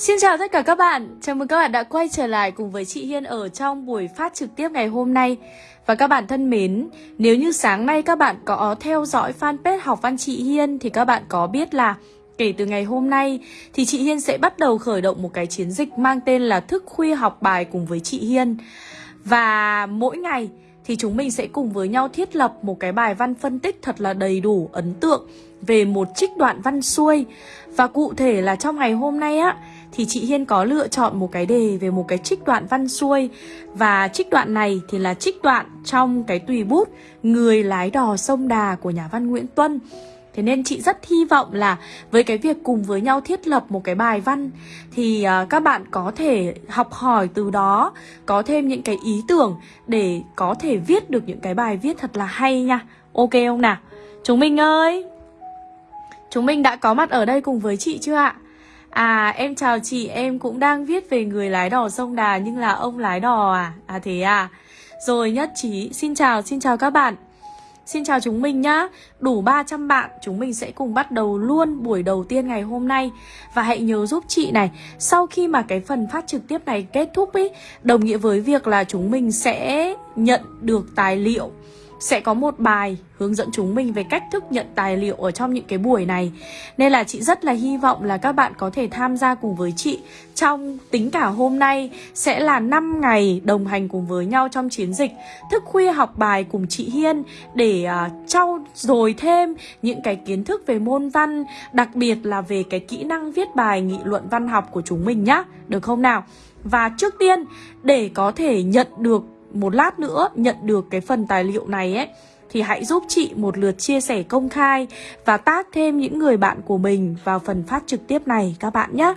Xin chào tất cả các bạn, chào mừng các bạn đã quay trở lại cùng với chị Hiên ở trong buổi phát trực tiếp ngày hôm nay. Và các bạn thân mến, nếu như sáng nay các bạn có theo dõi fanpage học văn chị Hiên Thì các bạn có biết là kể từ ngày hôm nay thì chị Hiên sẽ bắt đầu khởi động một cái chiến dịch mang tên là thức khuya học bài cùng với chị Hiên. Và mỗi ngày thì chúng mình sẽ cùng với nhau thiết lập một cái bài văn phân tích thật là đầy đủ, ấn tượng về một trích đoạn văn xuôi. Và cụ thể là trong ngày hôm nay á thì chị Hiên có lựa chọn một cái đề về một cái trích đoạn văn xuôi và trích đoạn này thì là trích đoạn trong cái tùy bút Người lái đò sông Đà của nhà văn Nguyễn Tuân Thế nên chị rất hy vọng là với cái việc cùng với nhau thiết lập một cái bài văn thì à, các bạn có thể học hỏi từ đó, có thêm những cái ý tưởng để có thể viết được những cái bài viết thật là hay nha. Ok không nào? Chúng mình ơi! Chúng mình đã có mặt ở đây cùng với chị chưa ạ? À em chào chị, em cũng đang viết về người lái đò sông Đà nhưng là ông lái đò à? À thế à? Rồi nhất trí, xin chào, xin chào các bạn Xin chào chúng mình nhá Đủ 300 bạn chúng mình sẽ cùng bắt đầu luôn buổi đầu tiên ngày hôm nay Và hãy nhớ giúp chị này Sau khi mà cái phần phát trực tiếp này kết thúc ý Đồng nghĩa với việc là chúng mình sẽ nhận được tài liệu sẽ có một bài hướng dẫn chúng mình về cách thức nhận tài liệu ở trong những cái buổi này Nên là chị rất là hy vọng là các bạn có thể tham gia cùng với chị Trong tính cả hôm nay sẽ là 5 ngày đồng hành cùng với nhau trong chiến dịch Thức khuya học bài cùng chị Hiên Để uh, trau dồi thêm những cái kiến thức về môn văn Đặc biệt là về cái kỹ năng viết bài nghị luận văn học của chúng mình nhá Được không nào? Và trước tiên để có thể nhận được một lát nữa nhận được cái phần tài liệu này ấy thì hãy giúp chị một lượt chia sẻ công khai và tác thêm những người bạn của mình vào phần phát trực tiếp này các bạn nhé.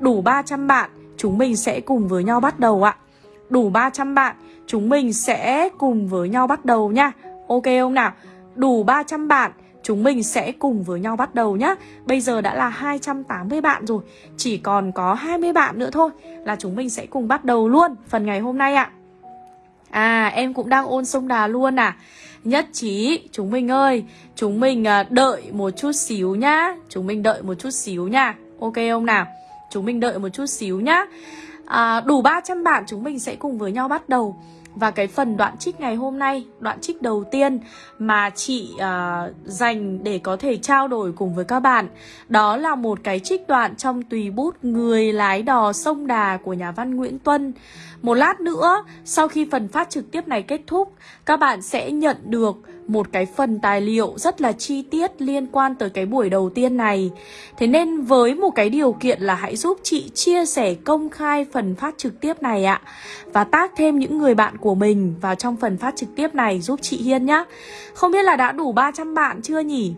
Đủ 300 bạn, chúng mình sẽ cùng với nhau bắt đầu ạ. Đủ 300 bạn, chúng mình sẽ cùng với nhau bắt đầu nha. Ok không nào? Đủ 300 bạn, chúng mình sẽ cùng với nhau bắt đầu nhá Bây giờ đã là 280 bạn rồi, chỉ còn có 20 bạn nữa thôi là chúng mình sẽ cùng bắt đầu luôn phần ngày hôm nay ạ. À em cũng đang ôn sông Đà luôn à. Nhất trí Chúng mình ơi Chúng mình à, đợi một chút xíu nhá. Chúng mình đợi một chút xíu nha. Ok không nào? Chúng mình đợi một chút xíu nhá. À, Đủ 300 bạn chúng mình sẽ cùng với nhau bắt đầu và cái phần đoạn trích ngày hôm nay, đoạn trích đầu tiên mà chị uh, dành để có thể trao đổi cùng với các bạn Đó là một cái trích đoạn trong tùy bút Người lái đò sông Đà của nhà văn Nguyễn Tuân. Một lát nữa, sau khi phần phát trực tiếp này kết thúc Các bạn sẽ nhận được một cái phần tài liệu rất là chi tiết liên quan tới cái buổi đầu tiên này Thế nên với một cái điều kiện là hãy giúp chị chia sẻ công khai phần phát trực tiếp này ạ Và tác thêm những người bạn của mình vào trong phần phát trực tiếp này giúp chị Hiên nhá Không biết là đã đủ 300 bạn chưa nhỉ?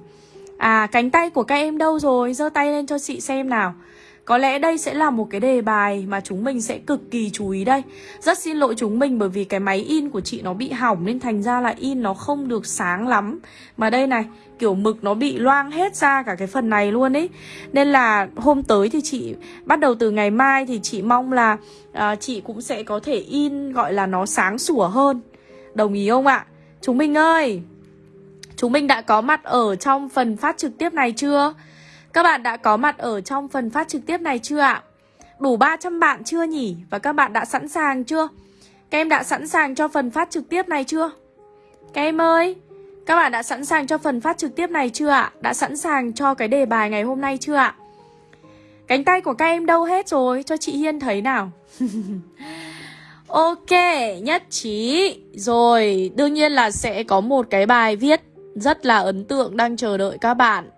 À cánh tay của các em đâu rồi? giơ tay lên cho chị xem nào có lẽ đây sẽ là một cái đề bài mà chúng mình sẽ cực kỳ chú ý đây Rất xin lỗi chúng mình bởi vì cái máy in của chị nó bị hỏng Nên thành ra là in nó không được sáng lắm Mà đây này, kiểu mực nó bị loang hết ra cả cái phần này luôn ấy Nên là hôm tới thì chị bắt đầu từ ngày mai thì chị mong là à, chị cũng sẽ có thể in gọi là nó sáng sủa hơn Đồng ý không ạ? Chúng mình ơi! Chúng mình đã có mặt ở trong phần phát trực tiếp này chưa? Các bạn đã có mặt ở trong phần phát trực tiếp này chưa ạ? Đủ 300 bạn chưa nhỉ? Và các bạn đã sẵn sàng chưa? Các em đã sẵn sàng cho phần phát trực tiếp này chưa? Các em ơi! Các bạn đã sẵn sàng cho phần phát trực tiếp này chưa ạ? Đã sẵn sàng cho cái đề bài ngày hôm nay chưa ạ? Cánh tay của các em đâu hết rồi? Cho chị Hiên thấy nào Ok, nhất trí Rồi, đương nhiên là sẽ có một cái bài viết rất là ấn tượng đang chờ đợi các bạn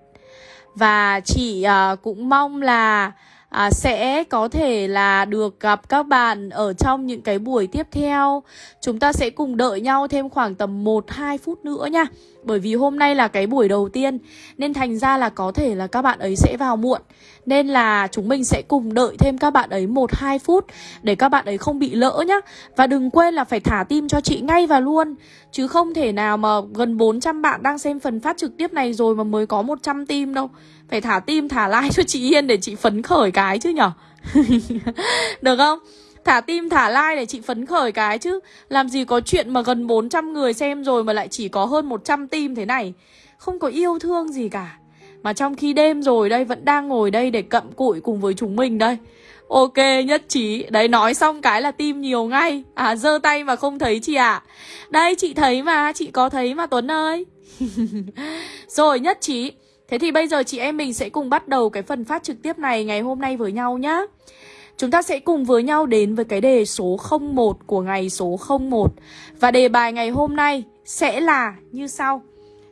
và chị uh, cũng mong là à, sẽ có thể là được gặp các bạn ở trong những cái buổi tiếp theo. Chúng ta sẽ cùng đợi nhau thêm khoảng tầm 1-2 phút nữa nha. Bởi vì hôm nay là cái buổi đầu tiên Nên thành ra là có thể là các bạn ấy sẽ vào muộn nên là chúng mình sẽ cùng đợi thêm các bạn ấy 1-2 phút Để các bạn ấy không bị lỡ nhá. Và đừng quên là phải thả tim cho chị ngay và luôn. Chứ không thể nào mà gần 400 bạn đang xem phần phát trực tiếp này rồi mà mới có 100 tim đâu. Phải thả tim, thả like cho chị Yên để chị phấn khởi cái chứ nhở? Được không? Thả tim, thả like để chị phấn khởi cái chứ. Làm gì có chuyện mà gần 400 người xem rồi mà lại chỉ có hơn 100 tim thế này. Không có yêu thương gì cả. Mà trong khi đêm rồi đây, vẫn đang ngồi đây để cậm cụi cùng với chúng mình đây. Ok, nhất trí. Đấy, nói xong cái là tim nhiều ngay. À giơ tay mà không thấy chị ạ. À. Đây, chị thấy mà. Chị có thấy mà, Tuấn ơi. Rồi, nhất trí. Thế thì bây giờ chị em mình sẽ cùng bắt đầu cái phần phát trực tiếp này ngày hôm nay với nhau nhá. Chúng ta sẽ cùng với nhau đến với cái đề số 01 của ngày số 01 Và đề bài ngày hôm nay sẽ là như sau.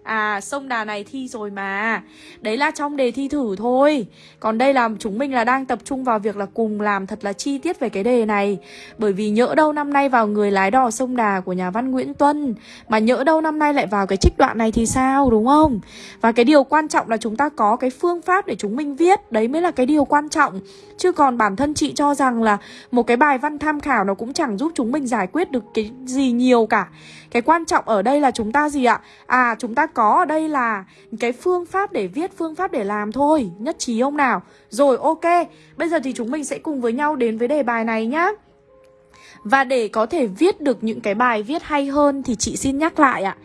À sông đà này thi rồi mà. Đấy là trong đề thi thử thôi. Còn đây là chúng mình là đang tập trung vào việc là cùng làm thật là chi tiết về cái đề này. Bởi vì nhỡ đâu năm nay vào người lái đò sông đà của nhà văn Nguyễn Tuân, Mà nhỡ đâu năm nay lại vào cái trích đoạn này thì sao, đúng không? Và cái điều quan trọng là chúng ta có cái phương pháp để chúng mình viết. Đấy mới là cái điều quan trọng. Chứ còn bản thân chị cho rằng là một cái bài văn tham khảo nó cũng chẳng giúp chúng mình giải quyết được cái gì nhiều cả. Cái quan trọng ở đây là chúng ta gì ạ? À chúng ta có ở đây là cái phương pháp để viết, phương pháp để làm thôi Nhất trí không nào? Rồi ok, bây giờ thì chúng mình sẽ cùng với nhau đến với đề bài này nhá. Và để có thể viết được những cái bài viết hay hơn thì chị xin nhắc lại ạ.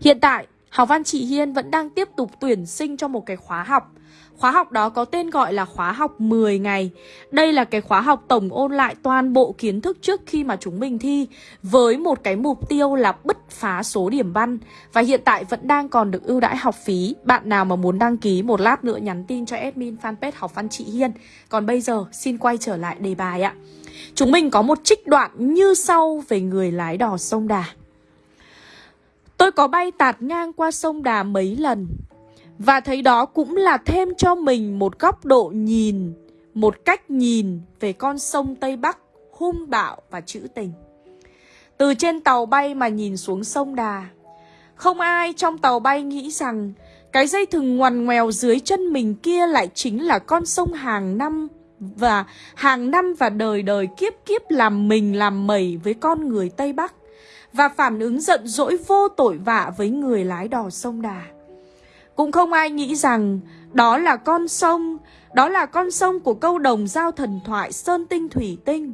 Hiện tại Học văn chị Hiên vẫn đang tiếp tục tuyển sinh cho một cái khóa học. Khóa học đó có tên gọi là khóa học 10 ngày. Đây là cái khóa học tổng ôn lại toàn bộ kiến thức trước khi mà chúng mình thi, Với một cái mục tiêu là bứt phá số điểm văn. Và hiện tại vẫn đang còn được ưu đãi học phí. Bạn nào mà muốn đăng ký một lát nữa nhắn tin cho admin fanpage học văn chị Hiên. Còn bây giờ, xin quay trở lại đề bài ạ. Chúng mình có một trích đoạn như sau về người lái đò sông Đà. Tôi có bay tạt ngang qua sông Đà mấy lần và thấy đó cũng là thêm cho mình một góc độ nhìn, một cách nhìn về con sông Tây Bắc hung bạo và trữ tình. Từ trên tàu bay mà nhìn xuống sông Đà, không ai trong tàu bay nghĩ rằng cái dây thừng ngoằn ngoèo dưới chân mình kia lại chính là con sông hàng năm và hàng năm và đời đời kiếp kiếp làm mình làm mẩy với con người Tây Bắc và phản ứng giận dỗi vô tội vạ với người lái đò sông Đà. Cũng không ai nghĩ rằng đó là con sông, đó là con sông của câu đồng giao thần thoại Sơn Tinh Thủy Tinh.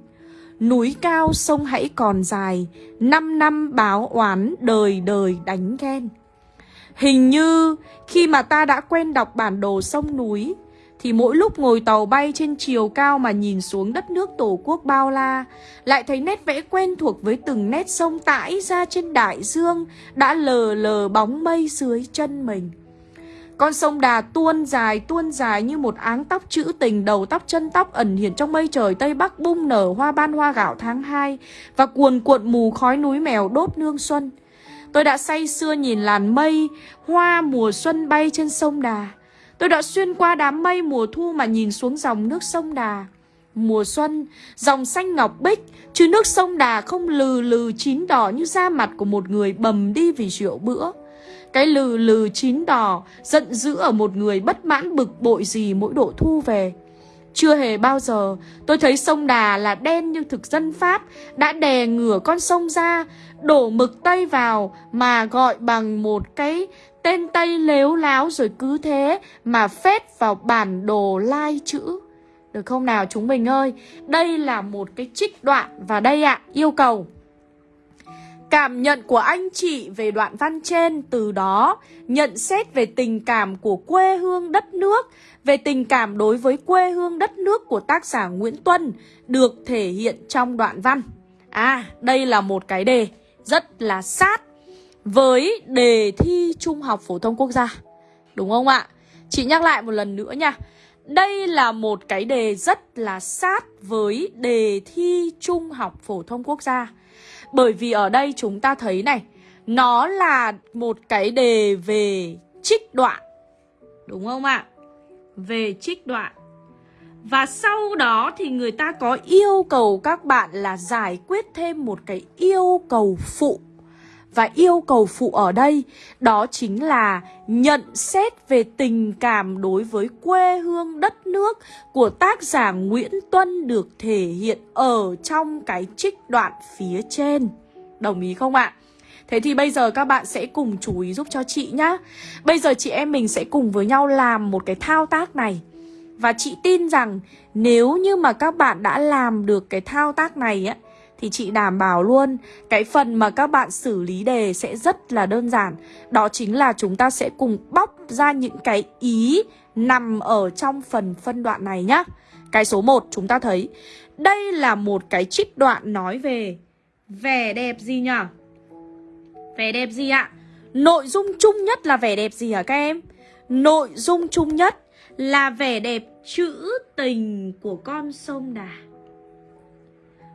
Núi cao sông hãy còn dài, năm năm báo oán đời đời đánh ghen. Hình như khi mà ta đã quen đọc bản đồ sông núi, thì mỗi lúc ngồi tàu bay trên chiều cao mà nhìn xuống đất nước tổ quốc bao la, lại thấy nét vẽ quen thuộc với từng nét sông tãi ra trên đại dương đã lờ lờ bóng mây dưới chân mình. Con sông Đà tuôn dài tuôn dài như một áng tóc trữ tình đầu tóc chân tóc ẩn hiện trong mây trời Tây Bắc bung nở hoa ban hoa gạo tháng 2 và cuồn cuộn mù khói núi mèo đốt nương xuân. Tôi đã say xưa nhìn làn mây, hoa mùa xuân bay trên sông Đà. Tôi đã xuyên qua đám mây mùa thu mà nhìn xuống dòng nước sông Đà. Mùa xuân, dòng xanh ngọc bích, chứ nước sông Đà không lừ lừ chín đỏ như da mặt của một người bầm đi vì rượu bữa. Cái lừ lừ chín đỏ Giận dữ ở một người bất mãn bực bội gì mỗi độ thu về. Chưa hề bao giờ, tôi thấy sông Đà là đen như thực dân Pháp, Đã đè ngửa con sông ra, Đổ mực Tây vào Mà gọi bằng một cái tên Tây lếu láo rồi cứ thế Mà phết vào bản đồ lai chữ. Được không nào, chúng mình ơi? Đây là một cái trích đoạn Và đây ạ, yêu cầu. Cảm nhận của anh chị về đoạn văn trên từ đó nhận xét về tình cảm của quê hương đất nước, về tình cảm đối với quê hương đất nước của tác giả Nguyễn Tuân được thể hiện trong đoạn văn. À, đây là một cái đề rất là sát với đề thi Trung học Phổ thông Quốc gia. Đúng không ạ? Chị nhắc lại một lần nữa nha. Đây là một cái đề rất là sát với đề thi Trung học Phổ thông Quốc gia. Bởi vì ở đây chúng ta thấy này, Nó là một cái đề về trích đoạn. Đúng không ạ? Về trích đoạn. Và sau đó thì người ta có yêu cầu các bạn là giải quyết thêm một cái yêu cầu phụ và yêu cầu phụ ở đây, đó chính là nhận xét về tình cảm đối với quê hương đất nước của tác giả Nguyễn Tuân được thể hiện ở trong cái trích đoạn phía trên. Đồng ý không ạ? Thế thì bây giờ các bạn sẽ cùng chú ý giúp cho chị nhá. Bây giờ chị em mình sẽ cùng với nhau làm một cái thao tác này. Và chị tin rằng nếu như mà các bạn đã làm được cái thao tác này á thì chị đảm bảo luôn cái phần mà các bạn xử lý đề sẽ rất là đơn giản. Đó chính là chúng ta sẽ cùng bóc ra những cái ý nằm ở trong phần phân đoạn này nhá. Cái số 1 chúng ta thấy, Đây là một cái trích đoạn nói về Vẻ đẹp gì nhỉ? Vẻ đẹp gì ạ? Nội dung chung nhất là vẻ đẹp gì hả các em? Nội dung chung nhất là vẻ đẹp trữ tình của con sông Đà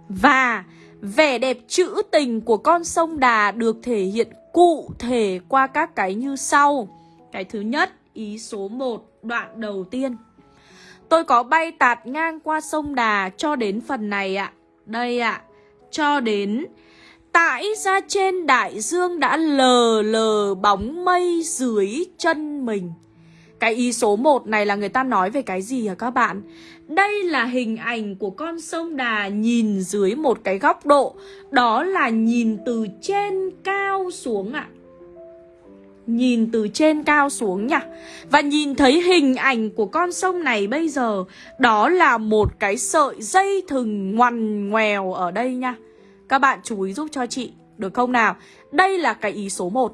và vẻ đẹp trữ tình của con sông Đà được thể hiện cụ thể qua các cái như sau. Cái thứ nhất, ý số 1, đoạn đầu tiên. Tôi có bay tạt ngang qua sông Đà cho đến phần này ạ. Đây ạ, cho đến Tại ra trên đại dương đã lờ lờ bóng mây dưới chân mình. Cái ý số 1 này là người ta nói về cái gì hả các bạn? Đây là hình ảnh của con sông Đà nhìn dưới một cái góc độ. Đó là nhìn từ trên cao xuống ạ. À. Nhìn từ trên cao xuống nhỉ Và nhìn thấy hình ảnh của con sông này bây giờ, Đó là một cái sợi dây thừng ngoằn ngoèo ở đây nha. Các bạn chú ý giúp cho chị, Được không nào? Đây là cái ý số 1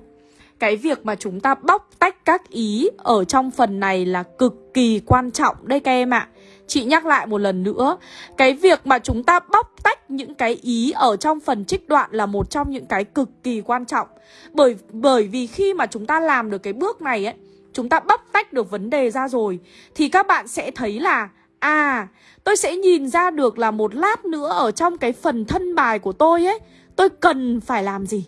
Cái việc mà chúng ta bóc tách các ý Ở trong phần này là cực kỳ quan trọng Đây các em ạ. à. Chị nhắc lại một lần nữa, Cái việc mà chúng ta bóc tách những cái ý ở trong phần trích đoạn là một trong những cái cực kỳ quan trọng. Bởi bởi vì khi mà chúng ta làm được cái bước này ấy, Chúng ta bóc tách được vấn đề ra rồi, Thì các bạn sẽ thấy là À tôi sẽ nhìn ra được là một lát nữa ở trong cái phần thân bài của tôi ấy, Tôi cần phải làm gì?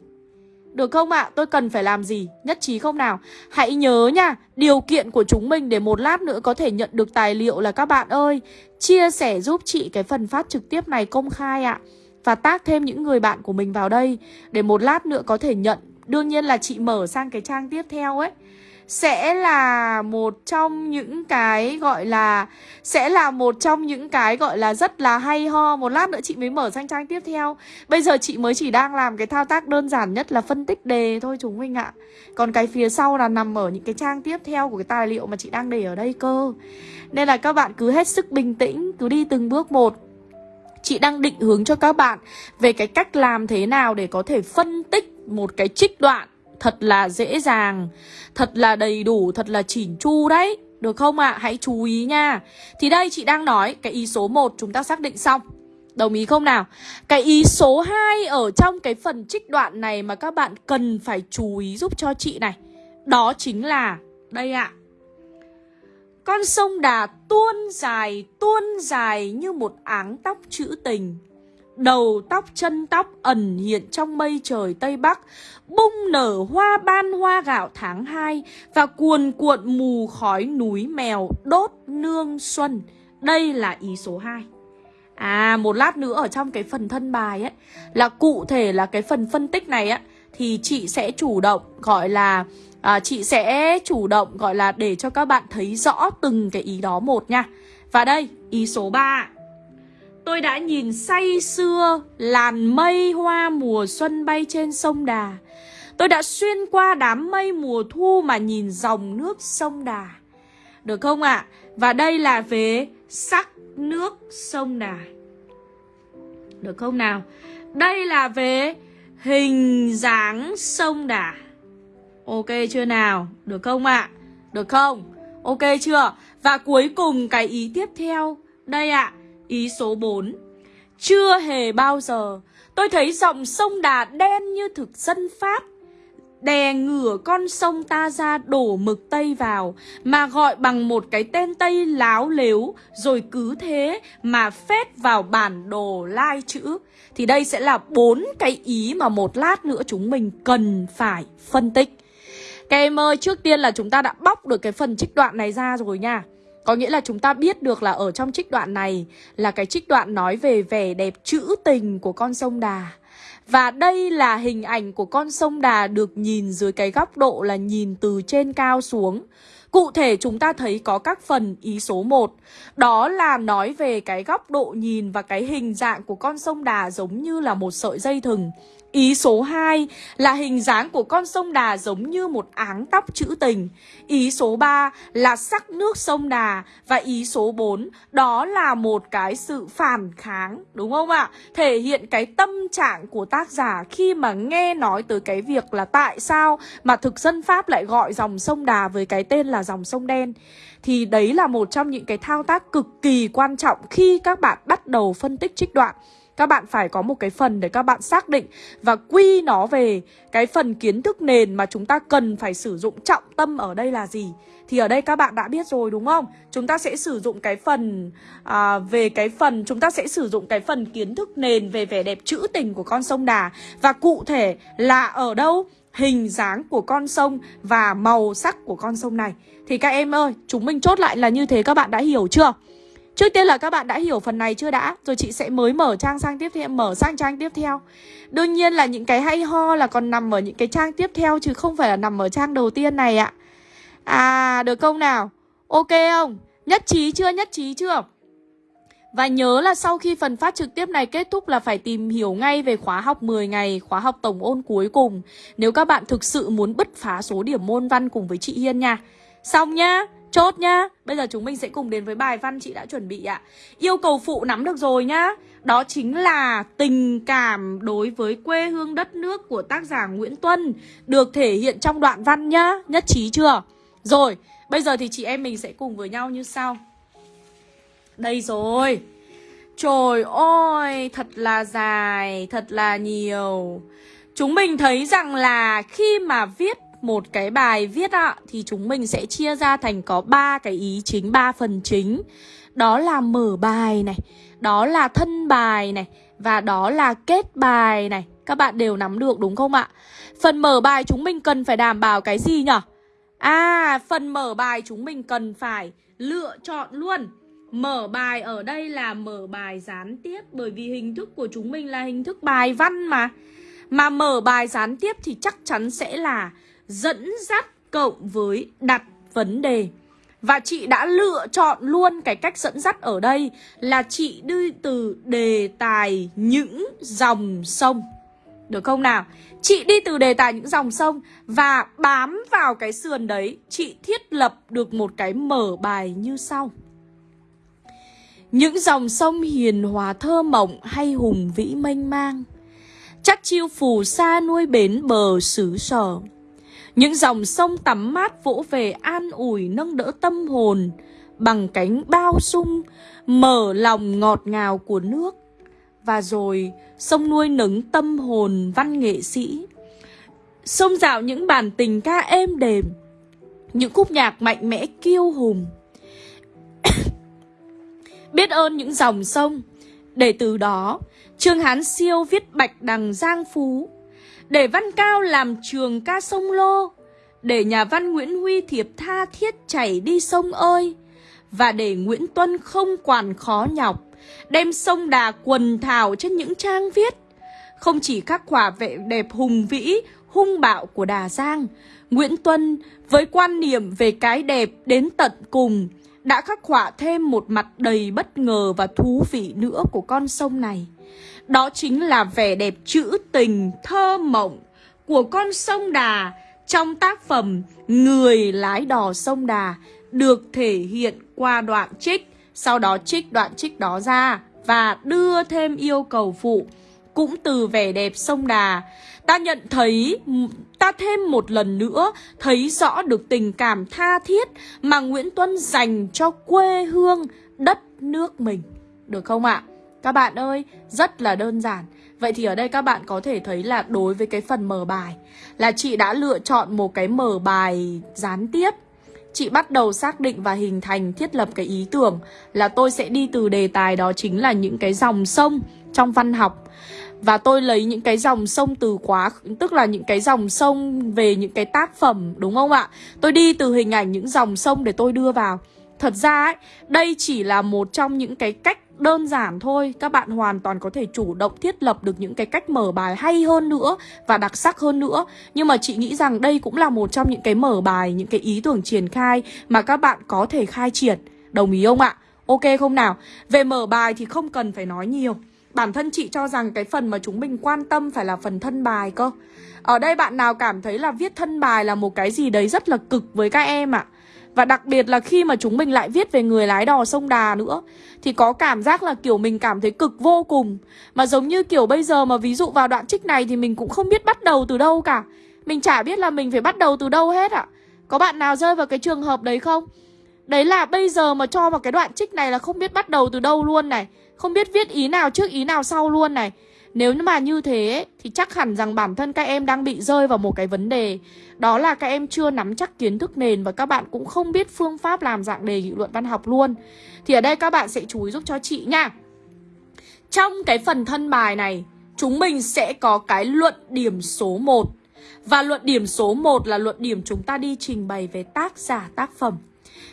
Được không ạ? À? Tôi cần phải làm gì? Nhất trí không nào? Hãy nhớ nha, điều kiện của chúng mình để một lát nữa có thể nhận được tài liệu là các bạn ơi Chia sẻ giúp chị cái phần phát trực tiếp này công khai ạ à. Và tác thêm những người bạn của mình vào đây Để một lát nữa có thể nhận Đương nhiên là chị mở sang cái trang tiếp theo ấy sẽ là một trong những cái gọi là, sẽ là một trong những cái gọi là rất là hay ho. Một lát nữa chị mới mở sang trang tiếp theo. Bây giờ chị mới chỉ đang làm cái thao tác đơn giản nhất là phân tích đề thôi chúng mình ạ. Còn cái phía sau là nằm ở những cái trang tiếp theo của cái tài liệu mà chị đang để ở đây cơ. Nên là các bạn cứ hết sức bình tĩnh, cứ đi từng bước một. Chị đang định hướng cho các bạn về cái cách làm thế nào để có thể phân tích một cái trích đoạn thật là dễ dàng Thật là đầy đủ, thật là chỉn chu đấy Được không ạ? À? Hãy chú ý nha Thì đây chị đang nói Cái ý số 1 chúng ta xác định xong Đồng ý không nào? Cái ý số 2 ở trong cái phần trích đoạn này mà các bạn cần phải chú ý giúp cho chị này Đó chính là Đây ạ à. Con sông Đà tuôn dài, tuôn dài như một áng tóc chữ tình Đầu tóc chân tóc ẩn hiện trong mây trời Tây Bắc Bung nở hoa ban hoa gạo tháng 2 Và cuồn cuộn mù khói núi mèo đốt nương xuân. Đây là ý số 2 À một lát nữa ở trong cái phần thân bài ấy Là cụ thể là cái phần phân tích này á Thì chị sẽ chủ động gọi là à, Chị sẽ chủ động gọi là để cho các bạn thấy rõ từng cái ý đó một nha. Và đây ý số 3 Tôi đã nhìn say xưa làn mây hoa mùa xuân bay trên sông Đà. Tôi đã xuyên qua đám mây mùa thu mà nhìn dòng nước sông Đà. Được không ạ? À? Và đây là về sắc nước sông Đà. Được không nào? Đây là về hình dáng sông Đà. Ok chưa nào? Được không ạ? À? Được không? Ok chưa? Và cuối cùng cái ý tiếp theo. Đây ạ. À, Ý số 4 Chưa hề bao giờ tôi thấy dòng sông Đà đen như thực dân Pháp. Đè ngửa con sông ta ra đổ mực Tây vào Mà gọi bằng một cái tên Tây láo lếu Rồi cứ thế mà phết vào bản đồ lai chữ. Thì đây sẽ là bốn cái ý mà một lát nữa chúng mình cần phải phân tích. Các em ơi, trước tiên là chúng ta đã bóc được cái phần trích đoạn này ra rồi nha có nghĩa là chúng ta biết được là ở trong trích đoạn này là cái trích đoạn nói về vẻ đẹp trữ tình của con sông Đà. Và đây là hình ảnh của con sông Đà được nhìn dưới cái góc độ là nhìn từ trên cao xuống. Cụ thể chúng ta thấy có các phần ý số 1 Đó là nói về cái góc độ nhìn và cái hình dạng của con sông Đà giống như là một sợi dây thừng Ý số 2 là hình dáng của con sông Đà giống như một áng tóc trữ tình. Ý số 3 là sắc nước sông Đà. Và ý số 4 đó là một cái sự phản kháng, đúng không ạ? Thể hiện cái tâm trạng của tác giả khi mà nghe nói tới cái việc là tại sao mà thực dân Pháp lại gọi dòng sông Đà với cái tên là dòng sông đen Thì đấy là một trong những cái thao tác cực kỳ quan trọng khi các bạn bắt đầu phân tích trích đoạn các bạn phải có một cái phần để các bạn xác định và quy nó về cái phần kiến thức nền mà chúng ta cần phải sử dụng trọng tâm ở đây là gì thì ở đây các bạn đã biết rồi đúng không? Chúng ta sẽ sử dụng cái phần à, về cái phần chúng ta sẽ sử dụng cái phần kiến thức nền về vẻ đẹp trữ tình của con sông Đà và cụ thể là ở đâu? Hình dáng của con sông và màu sắc của con sông này. Thì các em ơi, chúng mình chốt lại là như thế các bạn đã hiểu chưa? Trước tiên là các bạn đã hiểu phần này chưa đã? Rồi chị sẽ mới mở trang sang tiếp theo Mở sang trang tiếp theo. Đương nhiên là những cái hay ho là còn nằm ở những cái trang tiếp theo Chứ không phải là nằm ở trang đầu tiên này ạ. À được không nào? Ok không? Nhất trí chưa? Nhất trí chưa? Và nhớ là sau khi phần phát trực tiếp này kết thúc là phải tìm hiểu ngay về khóa học 10 ngày, khóa học tổng ôn cuối cùng. Nếu các bạn thực sự muốn bứt phá số điểm môn văn cùng với chị Hiên nha. Xong nhá Chốt nhá. Bây giờ chúng mình sẽ cùng đến với bài văn chị đã chuẩn bị ạ. Yêu cầu phụ nắm được rồi nhá. Đó chính là tình cảm đối với quê hương đất nước của tác giả Nguyễn Tuân Được thể hiện trong đoạn văn nhá. Nhất trí chưa? Rồi, bây giờ thì chị em mình sẽ cùng với nhau như sau. Đây rồi Trời ơi, thật là dài, thật là nhiều Chúng mình thấy rằng là khi mà viết một cái bài viết ạ thì chúng mình sẽ chia ra thành có ba cái ý chính, ba phần chính. Đó là mở bài này, đó là thân bài này và đó là kết bài này. Các bạn đều nắm được đúng không ạ? Phần mở bài chúng mình cần phải đảm bảo cái gì nhở? À, phần mở bài chúng mình cần phải lựa chọn luôn. Mở bài ở đây là mở bài gián tiếp bởi vì hình thức của chúng mình là hình thức bài văn mà. Mà mở bài gián tiếp thì chắc chắn sẽ là dẫn dắt cộng với đặt vấn đề. Và chị đã lựa chọn luôn cái cách dẫn dắt ở đây là chị đi từ đề tài những dòng sông. Được không nào? Chị đi từ đề tài những dòng sông và bám vào cái sườn đấy, chị thiết lập được một cái mở bài như sau. Những dòng sông hiền hòa thơ mộng hay hùng vĩ mênh mang, chắc chiêu phù sa nuôi bến bờ xứ sở. Những dòng sông tắm mát vỗ về an ủi nâng đỡ tâm hồn bằng cánh bao sung, mở lòng ngọt ngào của nước. Và rồi sông nuôi nấng tâm hồn văn nghệ sĩ. Sông dạo những bản tình ca êm đềm, những khúc nhạc mạnh mẽ kiêu hùng. Biết ơn những dòng sông, để từ đó Trương Hán Siêu viết Bạch Đằng Giang Phú. Để Văn Cao làm trường ca sông Lô, để nhà văn Nguyễn Huy thiệp tha thiết chảy đi sông ơi, và để Nguyễn Tuân không quản khó nhọc, đem sông đà quần thảo trên những trang viết. Không chỉ khắc họa vệ đẹp hùng vĩ, hung bạo của Đà Giang, Nguyễn Tuân với quan niệm về cái đẹp đến tận cùng đã khắc họa thêm một mặt đầy bất ngờ và thú vị nữa của con sông này. Đó chính là vẻ đẹp trữ tình, thơ mộng của con sông Đà trong tác phẩm Người lái đò sông Đà được thể hiện qua đoạn trích, sau đó trích đoạn trích đó ra và đưa thêm yêu cầu phụ cũng từ vẻ đẹp sông Đà. Ta nhận thấy, ta thêm một lần nữa thấy rõ được tình cảm tha thiết mà Nguyễn Tuân dành cho quê hương, đất nước mình. Được không ạ? Các bạn ơi, rất là đơn giản. Vậy thì ở đây các bạn có thể thấy là đối với cái phần mở bài là chị đã lựa chọn một cái mở bài gián tiếp. Chị bắt đầu xác định và hình thành thiết lập cái ý tưởng là tôi sẽ đi từ đề tài đó chính là những cái dòng sông trong văn học. Và tôi lấy những cái dòng sông từ quá Tức là những cái dòng sông về những cái tác phẩm Đúng không ạ? Tôi đi từ hình ảnh những dòng sông để tôi đưa vào Thật ra ấy, đây chỉ là một trong những cái cách đơn giản thôi Các bạn hoàn toàn có thể chủ động thiết lập được những cái cách mở bài hay hơn nữa Và đặc sắc hơn nữa Nhưng mà chị nghĩ rằng đây cũng là một trong những cái mở bài Những cái ý tưởng triển khai mà các bạn có thể khai triển Đồng ý không ạ? Ok không nào? Về mở bài thì không cần phải nói nhiều Bản thân chị cho rằng cái phần mà chúng mình quan tâm phải là phần thân bài cơ Ở đây bạn nào cảm thấy là viết thân bài là một cái gì đấy rất là cực với các em ạ à? Và đặc biệt là khi mà chúng mình lại viết về người lái đò sông Đà nữa, Thì có cảm giác là kiểu mình cảm thấy cực vô cùng Mà giống như kiểu bây giờ mà ví dụ vào đoạn trích này thì mình cũng không biết bắt đầu từ đâu cả Mình chả biết là mình phải bắt đầu từ đâu hết ạ Có bạn nào rơi vào cái trường hợp đấy không? Đấy là bây giờ mà cho vào cái đoạn trích này là không biết bắt đầu từ đâu luôn này. Không biết viết ý nào trước, ý nào sau luôn này. Nếu mà như thế, thì chắc hẳn rằng bản thân các em đang bị rơi vào một cái vấn đề. Đó là các em chưa nắm chắc kiến thức nền và các bạn cũng không biết phương pháp làm dạng đề nghị luận văn học luôn. Thì ở đây các bạn sẽ chú ý giúp cho chị nha. Trong cái phần thân bài này, chúng mình sẽ có cái luận điểm số 1 Và luận điểm số 1 là luận điểm chúng ta đi trình bày về tác giả, tác phẩm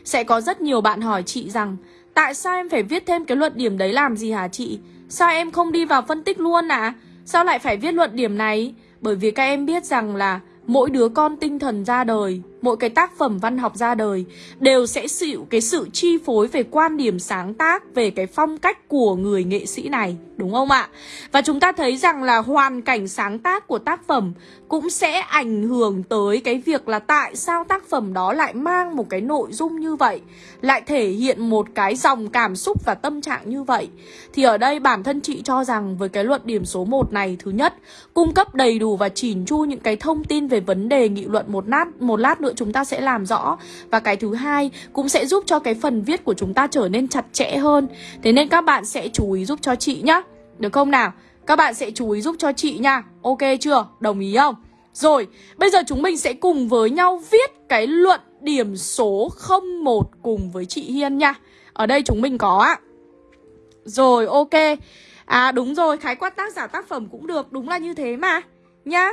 sẽ có rất nhiều bạn hỏi chị rằng, Tại sao em phải viết thêm cái luận điểm đấy làm gì hả chị? Sao em không đi vào phân tích luôn à? Sao lại phải viết luận điểm này? Bởi vì các em biết rằng là mỗi đứa con tinh thần ra đời mỗi cái tác phẩm văn học ra đời đều sẽ chịu cái sự chi phối về quan điểm sáng tác về cái phong cách của người nghệ sĩ này, đúng không ạ? Và chúng ta thấy rằng là hoàn cảnh sáng tác của tác phẩm cũng sẽ ảnh hưởng tới cái việc là tại sao tác phẩm đó lại mang một cái nội dung như vậy, lại thể hiện một cái dòng cảm xúc và tâm trạng như vậy. Thì ở đây bản thân chị cho rằng với cái luận điểm số 1 này, thứ nhất, cung cấp đầy đủ và chỉn chu những cái thông tin về vấn đề nghị luận một lát một lát nữa chúng ta sẽ làm rõ. Và cái thứ hai cũng sẽ giúp cho cái phần viết của chúng ta trở nên chặt chẽ hơn. Thế nên các bạn sẽ chú ý giúp cho chị nhá. Được không nào? Các bạn sẽ chú ý giúp cho chị nha. Ok chưa? Đồng ý không? Rồi bây giờ chúng mình sẽ cùng với nhau viết cái luận điểm số 01 cùng với chị Hiên nha. Ở đây chúng mình có ạ rồi ok. À đúng rồi, khái quát tác giả tác phẩm cũng được. Đúng là như thế mà. Nhá.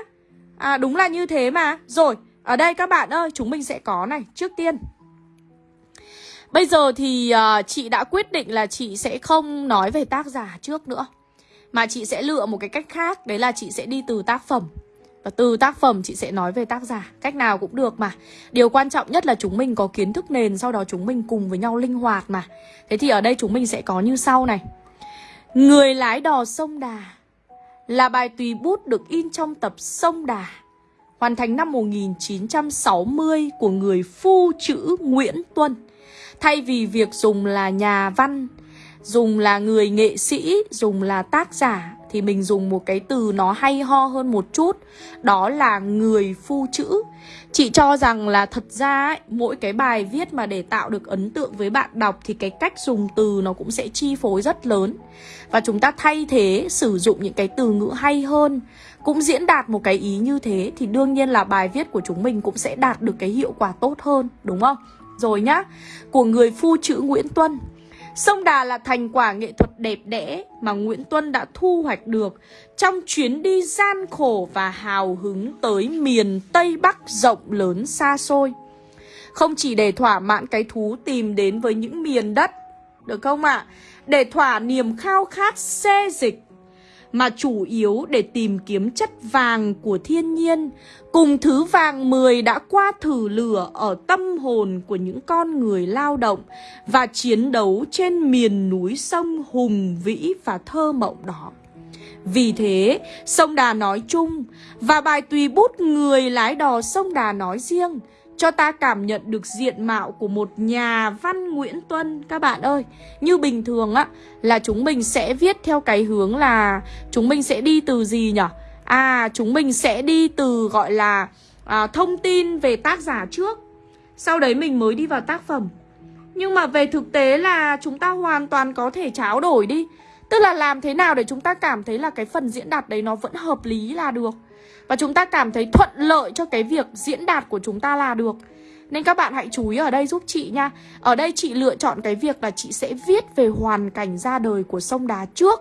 À đúng là như thế mà. Rồi, ở đây các bạn ơi, chúng mình sẽ có này Trước tiên. Bây giờ thì uh, chị đã quyết định là chị sẽ không nói về tác giả trước nữa Mà chị sẽ lựa một cái cách khác Đấy là chị sẽ đi từ tác phẩm. Và từ tác phẩm chị sẽ nói về tác giả Cách nào cũng được mà. Điều quan trọng nhất là chúng mình có kiến thức nền Sau đó chúng mình cùng với nhau linh hoạt mà. Thế thì ở đây chúng mình sẽ có như sau này. Người lái đò sông Đà Là bài tùy bút được in trong tập Sông Đà hoàn thành năm 1960 của người phu chữ Nguyễn Tuân. Thay vì việc dùng là nhà văn, dùng là người nghệ sĩ, dùng là tác giả thì mình dùng một cái từ nó hay ho hơn một chút, đó là người phu chữ. Chị cho rằng là thật ra ấy, mỗi cái bài viết mà để tạo được ấn tượng với bạn đọc thì cái cách dùng từ nó cũng sẽ chi phối rất lớn. Và chúng ta thay thế sử dụng những cái từ ngữ hay hơn cũng diễn đạt một cái ý như thế thì đương nhiên là bài viết của chúng mình cũng sẽ đạt được cái hiệu quả tốt hơn, đúng không? Rồi nhá, của người phu chữ Nguyễn Tuân. Sông Đà là thành quả nghệ thuật đẹp đẽ mà Nguyễn Tuân đã thu hoạch được trong chuyến đi gian khổ và hào hứng tới miền Tây Bắc rộng lớn xa xôi. Không chỉ để thỏa mãn cái thú tìm đến với những miền đất, được không ạ? À? Để thỏa niềm khao khát xê dịch mà chủ yếu để tìm kiếm chất vàng của thiên nhiên cùng thứ vàng mười đã qua thử lửa ở tâm hồn của những con người lao động và chiến đấu trên miền núi sông hùng vĩ và thơ mộng đó. Vì thế, sông Đà nói chung và bài tùy bút người lái đò sông Đà nói riêng cho ta cảm nhận được diện mạo của một nhà văn Nguyễn Tuân các bạn ơi. Như bình thường á là chúng mình sẽ viết theo cái hướng là chúng mình sẽ đi từ gì nhỉ? À chúng mình sẽ đi từ gọi là à, thông tin về tác giả trước. Sau đấy mình mới đi vào tác phẩm. Nhưng mà về thực tế là chúng ta hoàn toàn có thể tráo đổi đi. Tức là làm thế nào để chúng ta cảm thấy là cái phần diễn đạt đấy nó vẫn hợp lý là được. Và chúng ta cảm thấy thuận lợi cho cái việc diễn đạt của chúng ta là được. Nên các bạn hãy chú ý ở đây giúp chị nha. Ở đây chị lựa chọn cái việc là chị sẽ viết về hoàn cảnh ra đời của sông đá trước.